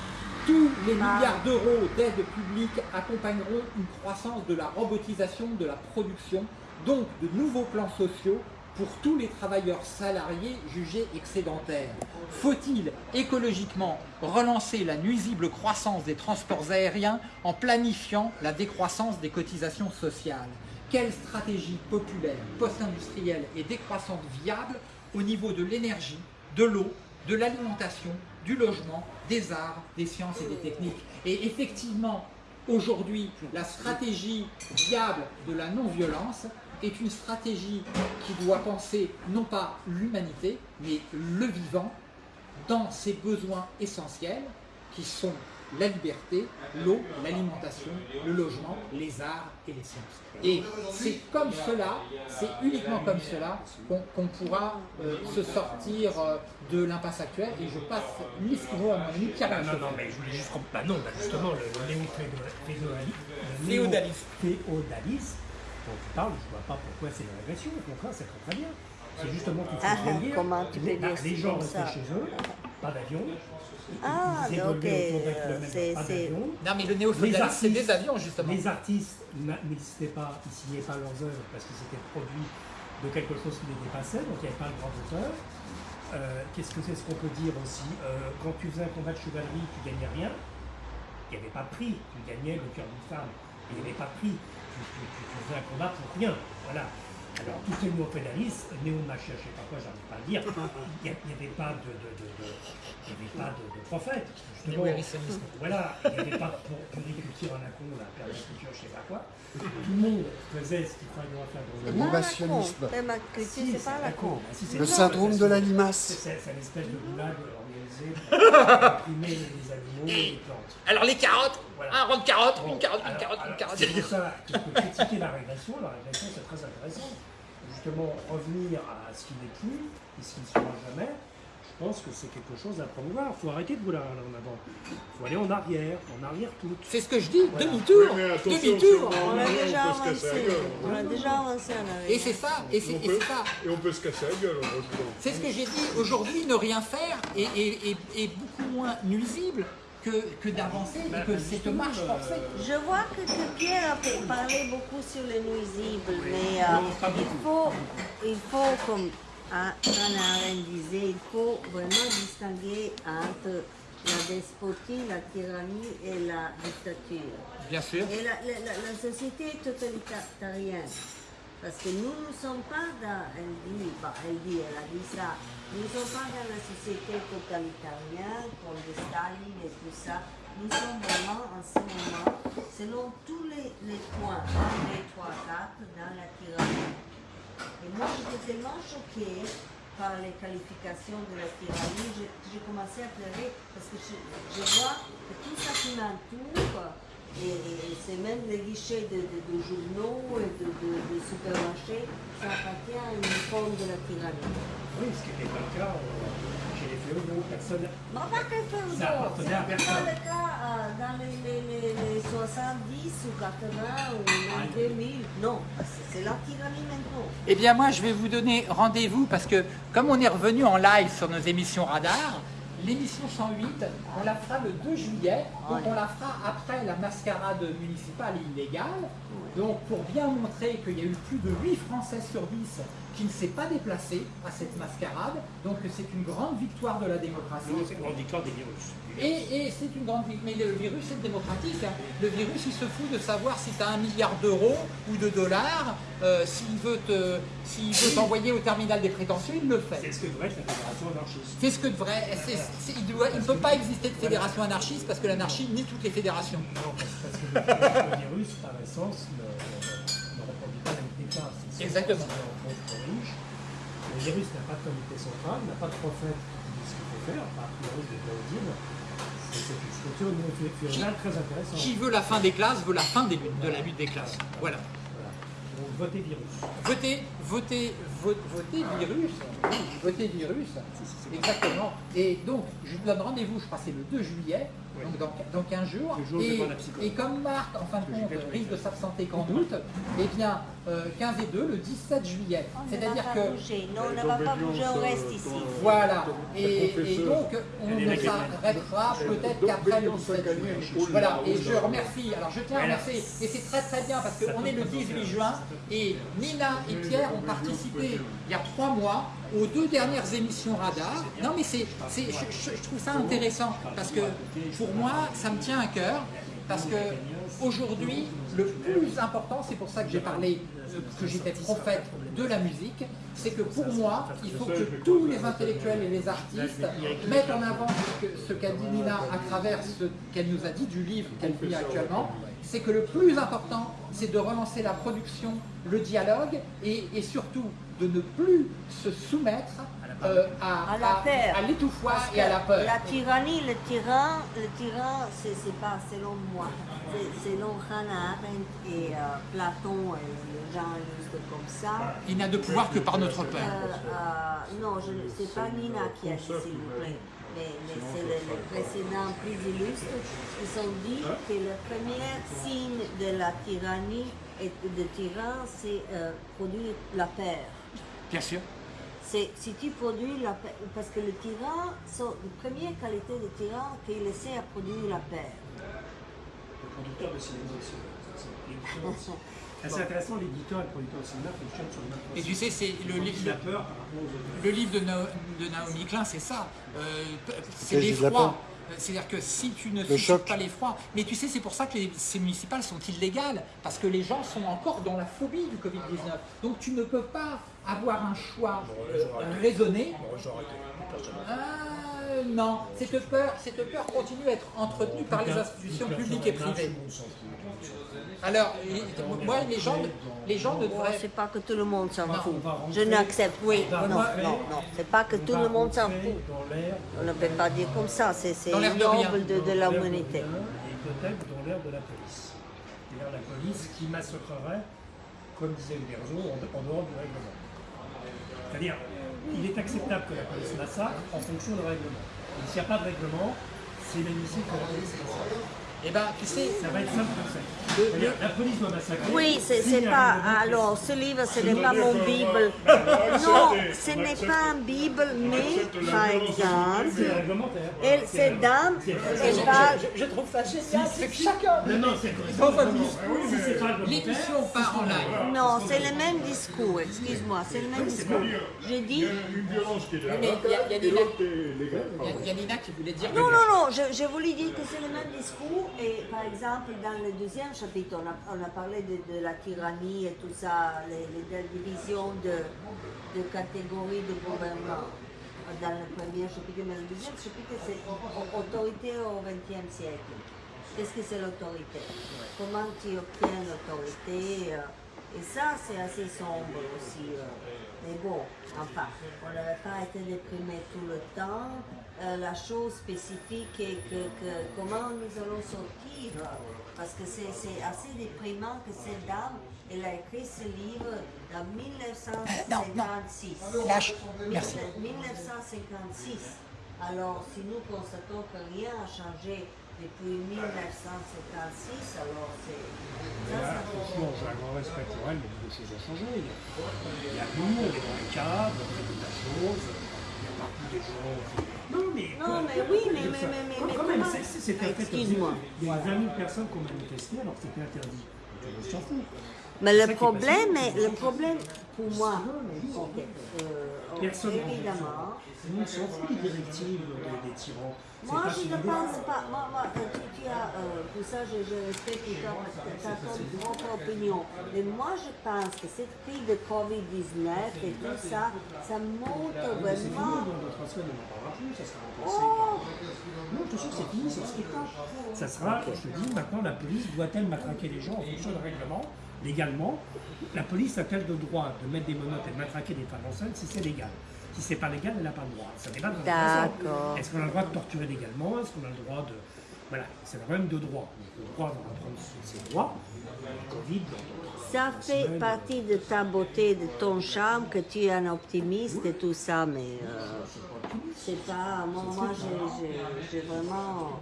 B: Tous les milliards d'euros d'aide publique accompagneront une croissance de la robotisation de la production, donc de nouveaux plans sociaux pour tous les travailleurs salariés jugés excédentaires. Faut-il écologiquement relancer la nuisible croissance des transports aériens en planifiant la décroissance des cotisations sociales? Quelle stratégie populaire, post-industrielle et décroissante viable au niveau de l'énergie, de l'eau, de l'alimentation, du logement, des arts, des sciences et des techniques? Et effectivement, aujourd'hui, la stratégie viable de la non-violence est une stratégie qui doit penser non pas l'humanité, mais le vivant dans ses besoins essentiels qui sont la liberté, l'eau, l'alimentation, le logement, les arts et les sciences. Et c'est comme cela, c'est uniquement comme cela qu'on pourra euh, se sortir euh, de l'impasse actuelle. Et je passe l'escriveau à mon ami Pierre
D: Non, non, non, mais je voulais juste... Bah non, bah justement, le, le néo-féodalisme, Dont tu parles, je ne vois pas pourquoi c'est une régression, au contraire, c'est très très bien. C'est justement qu'il faut
E: Ah,
D: bien dire,
E: comment tu peux
D: bah,
E: dire
D: les gens
E: ça
D: chez eux, pas d'avion,
E: Ah,
D: ils
E: donc
D: évoluaient autour d'un
E: euh, c'est...
D: pas
E: c'est-
D: d'avion.
B: Non mais le
D: Les
B: néo-féodalisme, c'est
D: artistes-
B: des avions justement.
D: Les artistes n'existaient pas, ils signaient pas leurs œuvres parce qu'ils étaient produits de quelque chose qui les dépassait, donc il n'y avait pas de grand auteur. Euh, Qu'est-ce que c'est ce qu'on peut dire aussi? Euh, Quand tu faisais un combat de chevalerie, tu gagnais rien. Il n'y avait pas de prix. Tu gagnais le cœur d'une femme. Il n'y avait pas de prix. Tu, tu- tu- tu faisais un combat pour rien. Voilà. Alors, tous les néo-fédalistes, néo-machin, je ne sais pas quoi, j'arrive pas à le dire, il n'y avait pas de, de, de, de- il avait pas de, de prophète. justement. Voilà, il n'y avait pas pour puriculture à la con, la permaculture, je ne sais pas quoi. Tout le monde faisait ce qu'il fallait faire dans
C: Le
D: le monde.
C: négationnisme.
E: Permaculture,
D: Si,
E: c'est pas la con.
D: Ah,
C: Le
D: ça,
C: syndrome
D: c'est-
C: de la
D: C'est
C: limace.
D: c'est- c'est une espèce de goulag organisé pour imprimer les animaux et les plantes.
B: Alors les carottes,
D: Voilà.
B: un rond de carottes,
D: Bon,
B: une carotte, une
D: alors-
B: carotte, une carotte.
D: C'est pour ça qu'il faut critiquer la régression. La régression, c'est très intéressant. Justement, revenir à ce qui n'est plus et ce qui ne sera jamais, pense que c'est quelque chose à promouvoir. Il faut arrêter de vouloir aller en avant. Il faut aller en arrière, en arrière tout.
B: C'est ce que je dis,
D: Voilà.
B: demi-tour,
A: Oui,
B: demi-tour.
A: on
E: a déjà avancé. On a déjà avancé en arrière.
B: Et c'est ça, et c'est ça.
A: Et on peut se casser la gueule.
B: C'est ce que j'ai dit. Aujourd'hui, ne rien faire est, est- est- est beaucoup moins nuisible que, que d'avancer et que cette marche forcée.
E: Je vois que, que Pierre a parlé beaucoup sur les nuisibles, mais euh, il, faut, il faut, comme Hannah Arendt disait, il faut vraiment distinguer entre la despotie, la tyrannie et la dictature.
B: Bien sûr.
E: Et la, la- la- la société est totalitarienne. Parce que nous ne sommes pas dans, elle dit, bah, elle dit, elle a dit ça, nous ne sommes pas dans la société totalitarienne comme de Staline et tout ça. Nous sommes vraiment en ce moment, selon tous les, les points, 1, 2, 3, 4, dans la tyrannie. Et moi, j'étais tellement choquée par les qualifications de la tyrannie, j'ai commencé à pleurer parce que je, vois que tout ça qui m'entoure, et, c'est même les guichets de, journaux et de, supermarchés, ça appartient à une forme de la tyrannie.
D: Oui, ce qui n'était pas le cas euh, chez les féodaux. Personne.
E: Non, pas que c'est le cas euh, dans les, les, les, les 70 ou 80 ou même 2000. Non, c'est la tyrannie maintenant.
B: Eh bien moi je vais vous donner rendez-vous parce que comme on est revenu en live sur nos émissions radar, l'émission 108, on la fera le 2 juillet, donc on la fera après la mascarade municipale illégale. Donc pour bien montrer qu'il y a eu plus de 8 Français sur 10 qui ne s'est pas déplacé à cette mascarade, donc c'est une grande victoire de la démocratie.
D: C'est une grande victoire des virus.
B: Et, et c'est une grande vie. Mais le virus, c'est démocratique. hein. Le virus, il se fout de savoir si tu as un milliard d'euros ou de dollars. Euh, s'il veut te- s'il veut t'envoyer au terminal des prétentions, il le
D: C'est
B: fait.
D: ce que devrait être la fédération anarchiste.
B: C'est ce que devrait. Il ne peut pas exister de fédération anarchiste parce que l'anarchie nie toutes les fédérations.
D: Non, parce, que le, virus, par essence, ne, ne- reproduit pas classes. C'est
B: Exactement.
D: Le virus n'a pas de comité central, n'a pas de prophète qui dit ce qu'il faut faire, par priori de Claudine. C'est c'est une structure très intéressante.
B: Qui veut la fin des classes veut la fin des de la lutte des classes. Voilà.
D: Votez virus.
B: Votez, votez, vo- votez virus. Oui, votez virus. Exactement. Et donc, je vous donne rendez-vous, je crois que c'est le 2 juillet, donc dans, dans 15 jours.
D: Jour
B: et, comme Marc, en fin de compte, risque de s'absenter qu'en août, eh bien, euh, 15 et 2, le 17 juillet.
E: On ne
B: C'est-à-dire
E: va pas
B: que
E: bouger. Non, on ne va pas bouger, on reste ici.
B: Voilà, et, et donc on ne s'arrêtera peut-être qu'après le 17 juillet. Voilà, et je remercie, alors je tiens à remercier, et c'est très très bien parce qu'on est le 18 juin, et Nina et Pierre ont participé il y a trois mois aux deux dernières émissions Radar. Non mais c'est, je, trouve ça intéressant parce que pour moi ça me tient à cœur, parce que aujourd'hui le plus important, c'est pour ça que j'ai parlé que j'étais prophète de la musique, c'est que pour moi, il faut que tous les intellectuels et les artistes mettent en avant ce qu'a dit Nina à travers ce qu'elle nous a dit du livre qu'elle lit actuellement, c'est que le plus important, c'est de relancer la production, le dialogue et, et surtout de ne plus se soumettre euh, à,
E: À la peur.
B: à l'étouffoir et à la peur.
E: La tyrannie, le tyran, le tyran, c'est pas selon moi. C'est selon Hannah Arendt et euh, Platon et les gens juste comme ça.
B: Il n'a de pouvoir que par notre peur.
E: euh, non, je ne sais pas Nina qui a dit, s'il vous plaît. Mais, mais c'est les, les précédents plus illustres qui ont dit que le premier signe de la tyrannie et de tyran, c'est euh, produire la peur.
B: Bien sûr.
E: C'est si tu produis la paix, parce que le tyran, son, la première qualité de tyran, qu'il essaie à produire la paix.
D: Le producteur de cinéma. C'est. C'est intéressant, l'éditeur et le producteur de cinéma fonctionnent sur le même
B: Et tu sais, c'est le, livre de, Na- de Naomi Klein, c'est ça. Euh, c'est l'effroi. C'est-à-dire que si tu ne suscites pas l'effroi, mais tu sais, c'est pour ça que les, ces municipales sont illégales, parce que les gens sont encore dans la phobie du Covid-19. Donc tu ne peux pas avoir un choix euh, raisonné. Ah, non, cette peur, cette peur continue à être entretenue par les institutions publiques et privées. Alors, moi, les gens, les gens ne
E: Bon,
B: devraient...
E: c'est pas que tout le monde s'en fout. Je n'accepte. Oui, non, non, non. C'est pas que tout le monde s'en fout. On ne peut pas dire comme ça. C'est
B: de
E: noble de, de
D: dans l'air
E: l'humanité.
D: bien Et peut-être dans l'air de la police. C'est-à-dire la police qui massacrerait, comme disait Uberzo, en, en dehors du règlement. C'est-à-dire, il est acceptable que la police massacre en fonction du règlement. Et s'il n'y a pas de règlement, c'est inadmissible que la police.
B: Eh ben, tu sais,
D: Ça va être simple comme ça. La police doit massacrer.
E: Oui, c'est pas. Alors, ce livre, ce n'est pas mon Bible. Non, ce n'est pas un Bible, mais par exemple, elle,
D: C'est
E: cette dame, elle parle.
B: je, trouve ça génial, c'est que chacun...
D: Non, non, c'est
B: L'émission part en live.
E: Non, c'est le même discours, excuse-moi, c'est le même discours. J'ai
A: Il
E: dit.
A: y a une violence qui est là,
B: il y a- il. Il il Nina qui voulait dire...
E: Non, non, non, je, je voulais dire que c'est le même discours. Et par exemple, dans le deuxième chapitre, on a, parlé de, la tyrannie et tout ça, les, les- divisions de, de catégories de gouvernement. Dans le premier chapitre, mais le deuxième chapitre, c'est au- autorité au XXe siècle. Qu'est-ce que c'est l'autorité? Comment tu obtiens l'autorité euh, Et ça, c'est assez sombre aussi. euh. Mais bon, enfin, on n'avait pas été déprimé tout le temps. Euh, la chose spécifique est que, que comment nous allons sortir, parce que c'est assez déprimant que cette dame, elle a écrit ce livre en 1956.
B: Lâche. Merci.
E: 1956. Alors, si nous constatons que rien n'a changé depuis 1956, alors c'est... fait
D: Franchement, j'ai un grand respect pour elle, mais beaucoup de choses ont changé. Il y a, il y a nous, on est dans les cadres, on fait de la Non, mais.
E: Non, mais oui, mais- mais- mais- mais-
D: quand même,
E: Excuse-moi.
D: objectif. Il y a 20 000 personnes qui ont manifesté alors que c'était interdit.
E: Mais le problème, est, le problème pour moi, euh,
D: Personne
E: évidemment,
D: Tout le monde s'en fout des directives des, des tyrans.
E: Moi je ne pense pas, moi, moi tu, tu as, euh, pour ça je, je respecte ta, ta, ta propre opinion, mais moi je pense que cette crise de Covid-19 et tout ça, ça montre vraiment...
D: dans deux, trois semaines, on n'en parlera plus, ça sera remplacé
E: Oh.
D: Non, jure, c'est fini, c'est le spectacle. Ça sera, je te dis, maintenant la police doit-elle matraquer les gens en fonction du règlement, légalement La police a-t-elle le droit de mettre des menottes et de matraquer des femmes enceintes si c'est légal? Si c'est pas légal, elle n'a pas le droit. Ça n'est pas dans le
E: D'accord.
D: Est-ce qu'on a le droit de torturer légalement? Est-ce qu'on a le droit de... Voilà, c'est un problème de droit. Le droit va reprendre ses droits. Le Covid,
E: Ça fait partie de ta beauté, de ton charme, que tu es un optimiste et tout ça, mais euh, c'est pas. Moi, moi j'ai vraiment.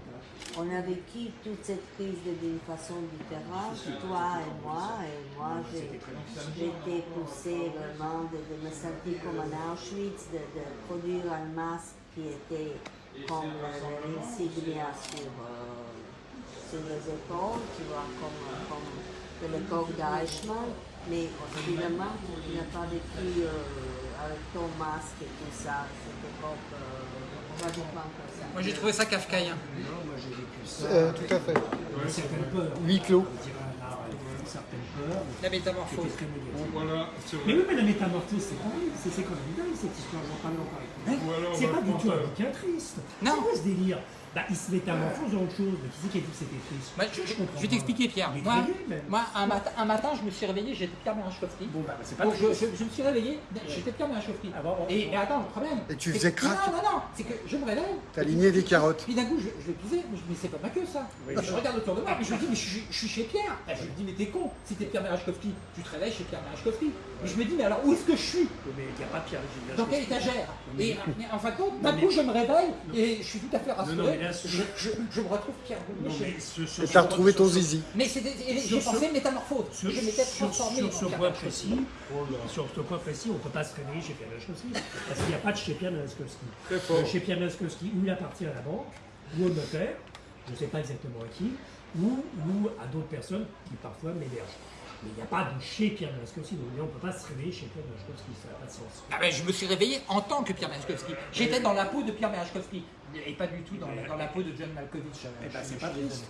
E: On a vécu toute cette crise d'une façon différente, toi et moi. Et moi, j'ai été poussée vraiment de, me sentir comme un Auschwitz, de, produire un masque qui était comme l'insignia sur, euh, sur les épaules, tu vois, comme, comme de l'époque d'Eichmann. Mais finalement, tu n'as pas vécu euh, avec ton masque et tout ça, cette époque. Euh,
B: moi j'ai trouvé ça kafkaïen.
D: Non, moi j'ai vécu ça.
C: Euh, tout à fait.
D: Une certaine peur.
C: Huit clos.
D: Une certaine peur.
B: La métamorphose.
A: Voilà,
D: Mais oui, mais la métamorphose, c'est quand même, c'est quand même dingue cette histoire, j'en parlais encore avec C'est pas du tout un bouquin triste.
B: Non.
D: C'est quoi ce délire? Bah, il se métamorphose en autre chose. Mais qui c'est qui a dit que c'était triste
B: Bah, je, je-
D: comprends
B: je vais t'expliquer Pierre. Moi, moi un, matin, un matin, je me suis réveillé, j'étais Pierre Merachkovski.
D: Bon, bah, c'est pas
B: Donc, je,
D: triste.
B: je- je me suis réveillé, j'étais Pierre Merachkovski.
D: Ah bon, bon,
B: et,
D: bon.
B: et attends, le problème.
C: Et tu faisais
B: que-
C: crack.
B: Non, non, non, c'est que je me réveille.
C: T'as aligné des carottes.
B: Puis d'un coup, je, je disais, mais, c'est pas ma queue ça.
D: Oui,
B: je regarde autour de moi, et je me dis, mais je, suis- je suis chez Pierre. Et je me dis, mais t'es con, si t'es Pierre Merachkovski, tu te réveilles chez Pierre Merachkovski. Mais je me dis, mais alors où est-ce que je suis?
D: Mais il n'y a pas Pierre
B: Dans quelle étagère?
D: Mais-
B: Et en fin de compte, d'un coup, je me réveille et je suis tout à fait rassuré. Je, je- je me retrouve Pierre
D: ce-
C: Et t'as retrouvé ton zizi.
B: Mais
D: Sur
B: j'ai pensé métamorphose.
D: Sur,
B: je m'étais
D: sur-
B: transformé
D: sur
B: en
D: ce point précis, sur ce point précis, on ne peut pas se réveiller chez Pierre Laskowski, parce qu'il n'y a pas de chez Pierre
A: fort.
D: Chez Pierre Laskowski, ou il appartient à la banque, ou au notaire, je ne sais pas exactement à qui, ou, ou à d'autres personnes qui parfois m'hébergent. Mais il n'y a pas de chez Pierre Laskowski, donc on ne peut pas se réveiller chez Pierre Laskowski, ça n'a pas de sens.
B: Ah ben, je me suis réveillé en tant que Pierre Merachkovski. J'étais dans la peau de Pierre Merachkovski. Et pas du tout dans, la, dans la peau de John Malkovich.
D: Eh ben, c'est pas triste.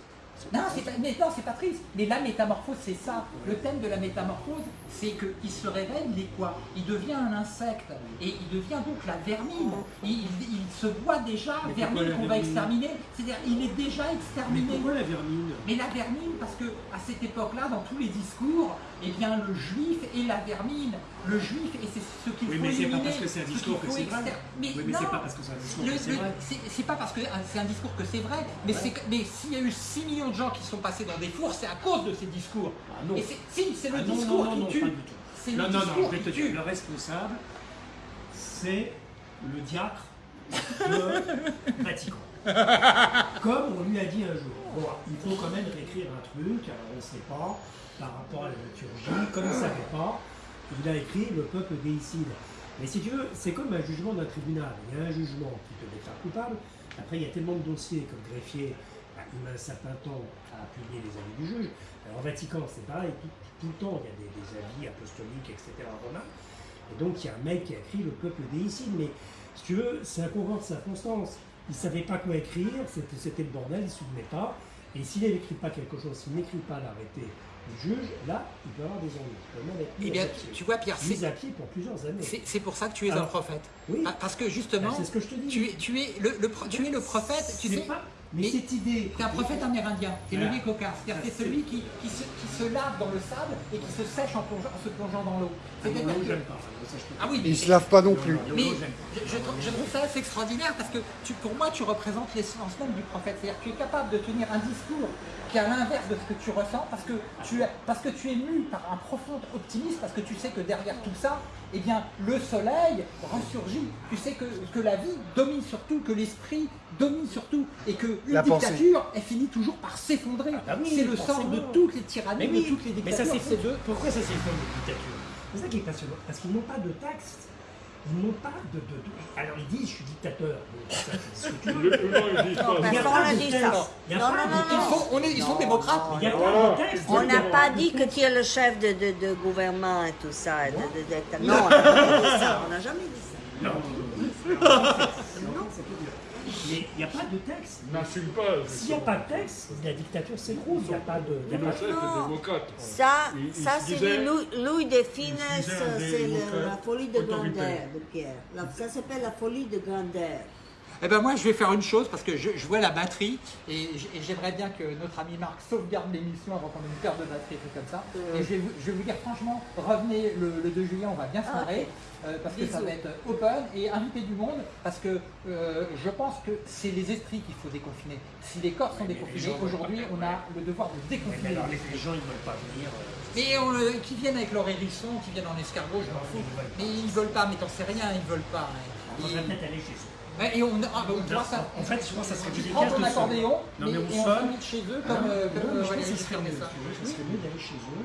B: Non, c'est pas, mais non, c'est pas triste. Mais la métamorphose, c'est ça. Le thème de la métamorphose, c'est qu'il se révèle, il est quoi? Il devient un insecte. Et il devient donc la vermine. Il, il- il se voit déjà
D: Mais
B: vermine qu'on va exterminer. C'est-à-dire, il est déjà
D: Mais
B: exterminé.
D: pourquoi la vermine?
B: Mais la vermine, parce que à cette époque-là, dans tous les discours, eh bien le juif est la vermine. Le juif, et c'est ce qu'il
D: Oui,
B: faut
D: mais c'est pas
B: éliminer,
D: parce que c'est un
B: ce
D: discours que c'est vrai.
B: Mais
D: Oui, mais c'est pas parce que c'est un discours
B: le-
D: que c'est vrai.
B: c'est- c'est pas parce que c'est un discours que c'est vrai, mais mais s'il y a eu 6 millions de gens qui sont passés dans des fours, c'est à cause de ces discours.
D: Ah non.
B: Et si, c'est le
D: Ah non,
B: discours
D: non, non, non,
B: qui tue.
D: pas du tout.
B: Le
D: Non, non, non, je vais te dire, le responsable, c'est le diacre de Vatican. Comme on lui a dit un jour. Bon, il faut quand même réécrire un truc, on ne sait pas, par rapport à la liturgie, comme il ne savait pas, il a écrit le peuple déicide. Mais si tu veux, c'est comme un jugement d'un tribunal. Il y a un jugement qui te déclare coupable, après il y a tellement de dossiers comme greffier, il met un certain temps à appuyer les avis du juge. Alors au Vatican, c'est pareil, tout, le temps il y a des, avis apostoliques, etc. romains. Et donc il y a un mec qui a écrit le peuple déicide, mais si tu veux, c'est un concours de circonstances. Il ne savait pas quoi écrire, c'était c'était le bordel, il ne se souvenait pas. Et s'il n'écrit pas quelque chose, s'il n'écrit pas l'arrêté du juge, là, il peut avoir des ennuis.
B: Eh bien, tu vois, Pierre, c'est-
D: Mis à pied pour plusieurs années.
B: C'est pour ça que tu es un
D: Alors,
B: prophète.
D: oui.
B: Pa- Parce que justement,
D: Ben, ce que je te dis.
B: tu es, tu es le, le tu es le prophète, tu sais.
D: pas- mais,
B: mais-
D: cette idée.
B: T'es un prophète amérindien, t'es le
D: Voilà.
B: c'est-à-dire que c'est celui qui, qui, se, qui se lave dans le sable et qui se sèche en, plongeant- en se plongeant dans l'eau.
D: Ah,
B: que- Ah oui,
C: Il se lave pas non plus.
B: Mais
D: non, j'aime pas.
B: je, je trouve, je trouve ça assez extraordinaire parce que tu, pour moi, tu représentes l'essence même du prophète. C'est-à-dire que tu es capable de tenir un discours qui est à l'inverse de ce que tu ressens parce que tu, es, parce que tu es mu par un profond optimisme, parce que tu sais que derrière tout ça, eh bien, le soleil ressurgit. Tu sais que, que la vie domine sur tout, que l'esprit domine sur tout et que une
C: La pensée.
B: dictature, elle finit toujours par s'effondrer.
D: bah oui,
B: c'est le sort de toutes les tyrannies,
D: Mais oui,
B: de toutes les
D: mais ça
B: dictatures. de
D: Pourquoi ça s'effondre les dictatures C'est ça qui est passionnant. Parce qu'ils n'ont pas de taxes. Ils n'ont pas de, de- de- Alors ils disent je suis dictateur. Bon, ça, c'est ce que tu veux.
A: Le- non, ils disent
E: Non, Personne dit ça. Non, non, non,
B: sont, on est- ils sont
E: Non.
B: démocrates.
D: Il n'y a
A: Voilà.
D: pas de texte.
E: On n'a pas dit que tu es le chef de, de, de gouvernement et tout ça. et non, on n'a jamais dit ça. On n'a jamais dit ça.
D: Non, non, c'est plus dur. Mais il n'y a pas de texte.
A: N'assume pas.
D: S'il n'y a pas de texte, la dictature s'écroule. Il n'y a pas de. il y a pas de-
A: démocrate.
E: Ça,
A: Il-
E: ça c'est Louis, de
A: un
E: c'est la folie de grandeur de Pierre. La- ça s'appelle la folie de grandeur.
B: Eh ben moi je vais faire une chose parce que je, je vois la batterie et j'aimerais bien que notre ami Marc sauvegarde l'émission avant qu'on ait une perte de batterie et tout comme ça. Et je vais, vous, je vais vous dire franchement, revenez le, le 2 juillet, on va bien se
E: Ah,
B: marrer
E: ok.
B: euh, parce que ça va être open et inviter du monde parce que euh, je pense que c'est les esprits qu'il faut déconfiner. Si les corps sont
D: mais
B: déconfinés, aujourd'hui on a le devoir de
D: Mais
B: déconfiner.
D: alors,
B: les
D: gens, ils ne veulent pas venir. euh,
B: Mais on, euh, qui viennent avec leur hérisson, qui viennent en escargot, je m'en fous. Mais ils veulent pas, mais t'en sais rien, ils veulent pas.
D: On va peut-être aller chez.
B: Et on, ah, bah, vois, ça,
D: En fait, je pense que ça serait plus
B: prends
D: efficace
B: ton
D: de se-
B: accordéon,
D: Non,
B: mais,
D: on
B: et on
D: sonne.
B: s'invite chez eux comme, euh, comme
D: Non,
B: euh,
D: je pense
B: Valérie
D: que ce serait
B: Pécresse,
D: mieux.
B: ça.
D: serait mieux d'aller chez eux.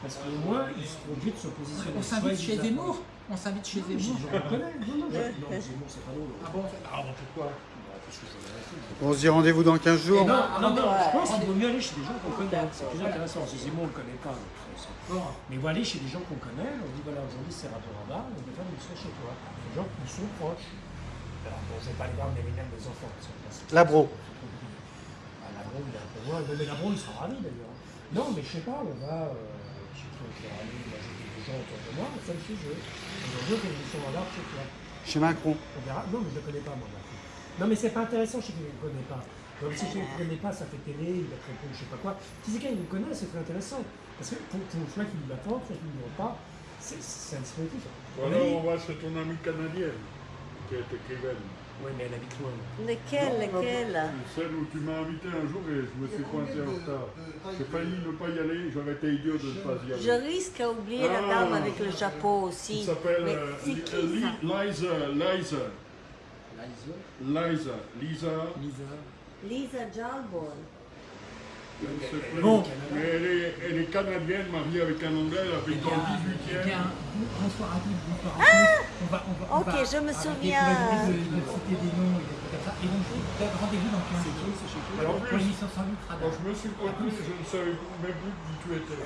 D: Parce qu'au moins, ils seront obligés de se positionner.
B: On s'invite chez Zemmour. On s'invite chez
D: Non,
B: Zemmour.
D: je le connais. Non, non, non, Zemmour, c'est pas drôle.
B: Ah bon
D: Ah bon, pourquoi? Bah.
C: On se dit rendez-vous dans 15 jours.
D: Non,
B: Ah,
D: non, non,
B: ouais.
D: je pense qu'il vaut mieux aller chez des gens qu'on connaît. C'est plus intéressant. Si Zemmour, on ne le connaît pas. Mais il faut aller chez des gens qu'on connaît. On dit voilà, aujourd'hui c'est rapport à bas. On voilà, ils sont chez toi. Des gens qui sont proches. Alors, bon, je ne vais pas aller voir les mêmes des enfants. Que là, c'est-
C: Labro.
D: Ah, Labro, il est un peu loin. Non, mais Labro, il sera ravi d'ailleurs. Non, mais je sais pas, on va. Euh, je vais aller, moi j'ai des gens autour de moi, on fait le sujet. Aujourd'hui, fait une émission en art chez toi.
C: Chez Macron.
D: On verra. Non, mais je ne le connais pas, moi, Macron. Non, mais c'est pas intéressant, je sais qu'il ne le connaît pas. Donc, si je ne le connais pas, ça fait télé, il va te répondre, je sais pas quoi. Si c'est quelqu'un qui le connaît, c'est très intéressant. Parce que pour, pour soit qu'il l'apporte, soit qu'il ne le pas, c'est c'est un dispositif.
A: Ou alors on va chez ton amie canadienne, qui est écrivaine.
D: Oui, mais elle habite loin.
E: Lequel, lequel?
A: Celle où tu m'as invité un jour et je me suis pointé en retard. J'ai failli ne pas y aller, j'aurais été idiot de ne pas y aller.
E: Je risque à oublier la
A: Ah.
E: dame avec le chapeau aussi.
A: Il s'appelle euh,
E: c'est
A: Li-
E: qui
A: Li-
E: ça?
A: Liza, Liza, Liza, Lisa,
E: Lisa Jalborn.
B: Bon.
A: Mais elle est, elle est canadienne, mariée avec un anglais, elle habite dans le 18e.
B: Bien, bonsoir à tous, bonsoir à tous. On va, on va, on
E: Ok,
B: va
E: je me souviens.
B: de, de citer des noms et des trucs comme ça. Et donc, rendez-vous dans 15 jours.
A: Alors,
B: Pour l'émission 108
A: Quand je me suis je ne savais même plus qui tu étais.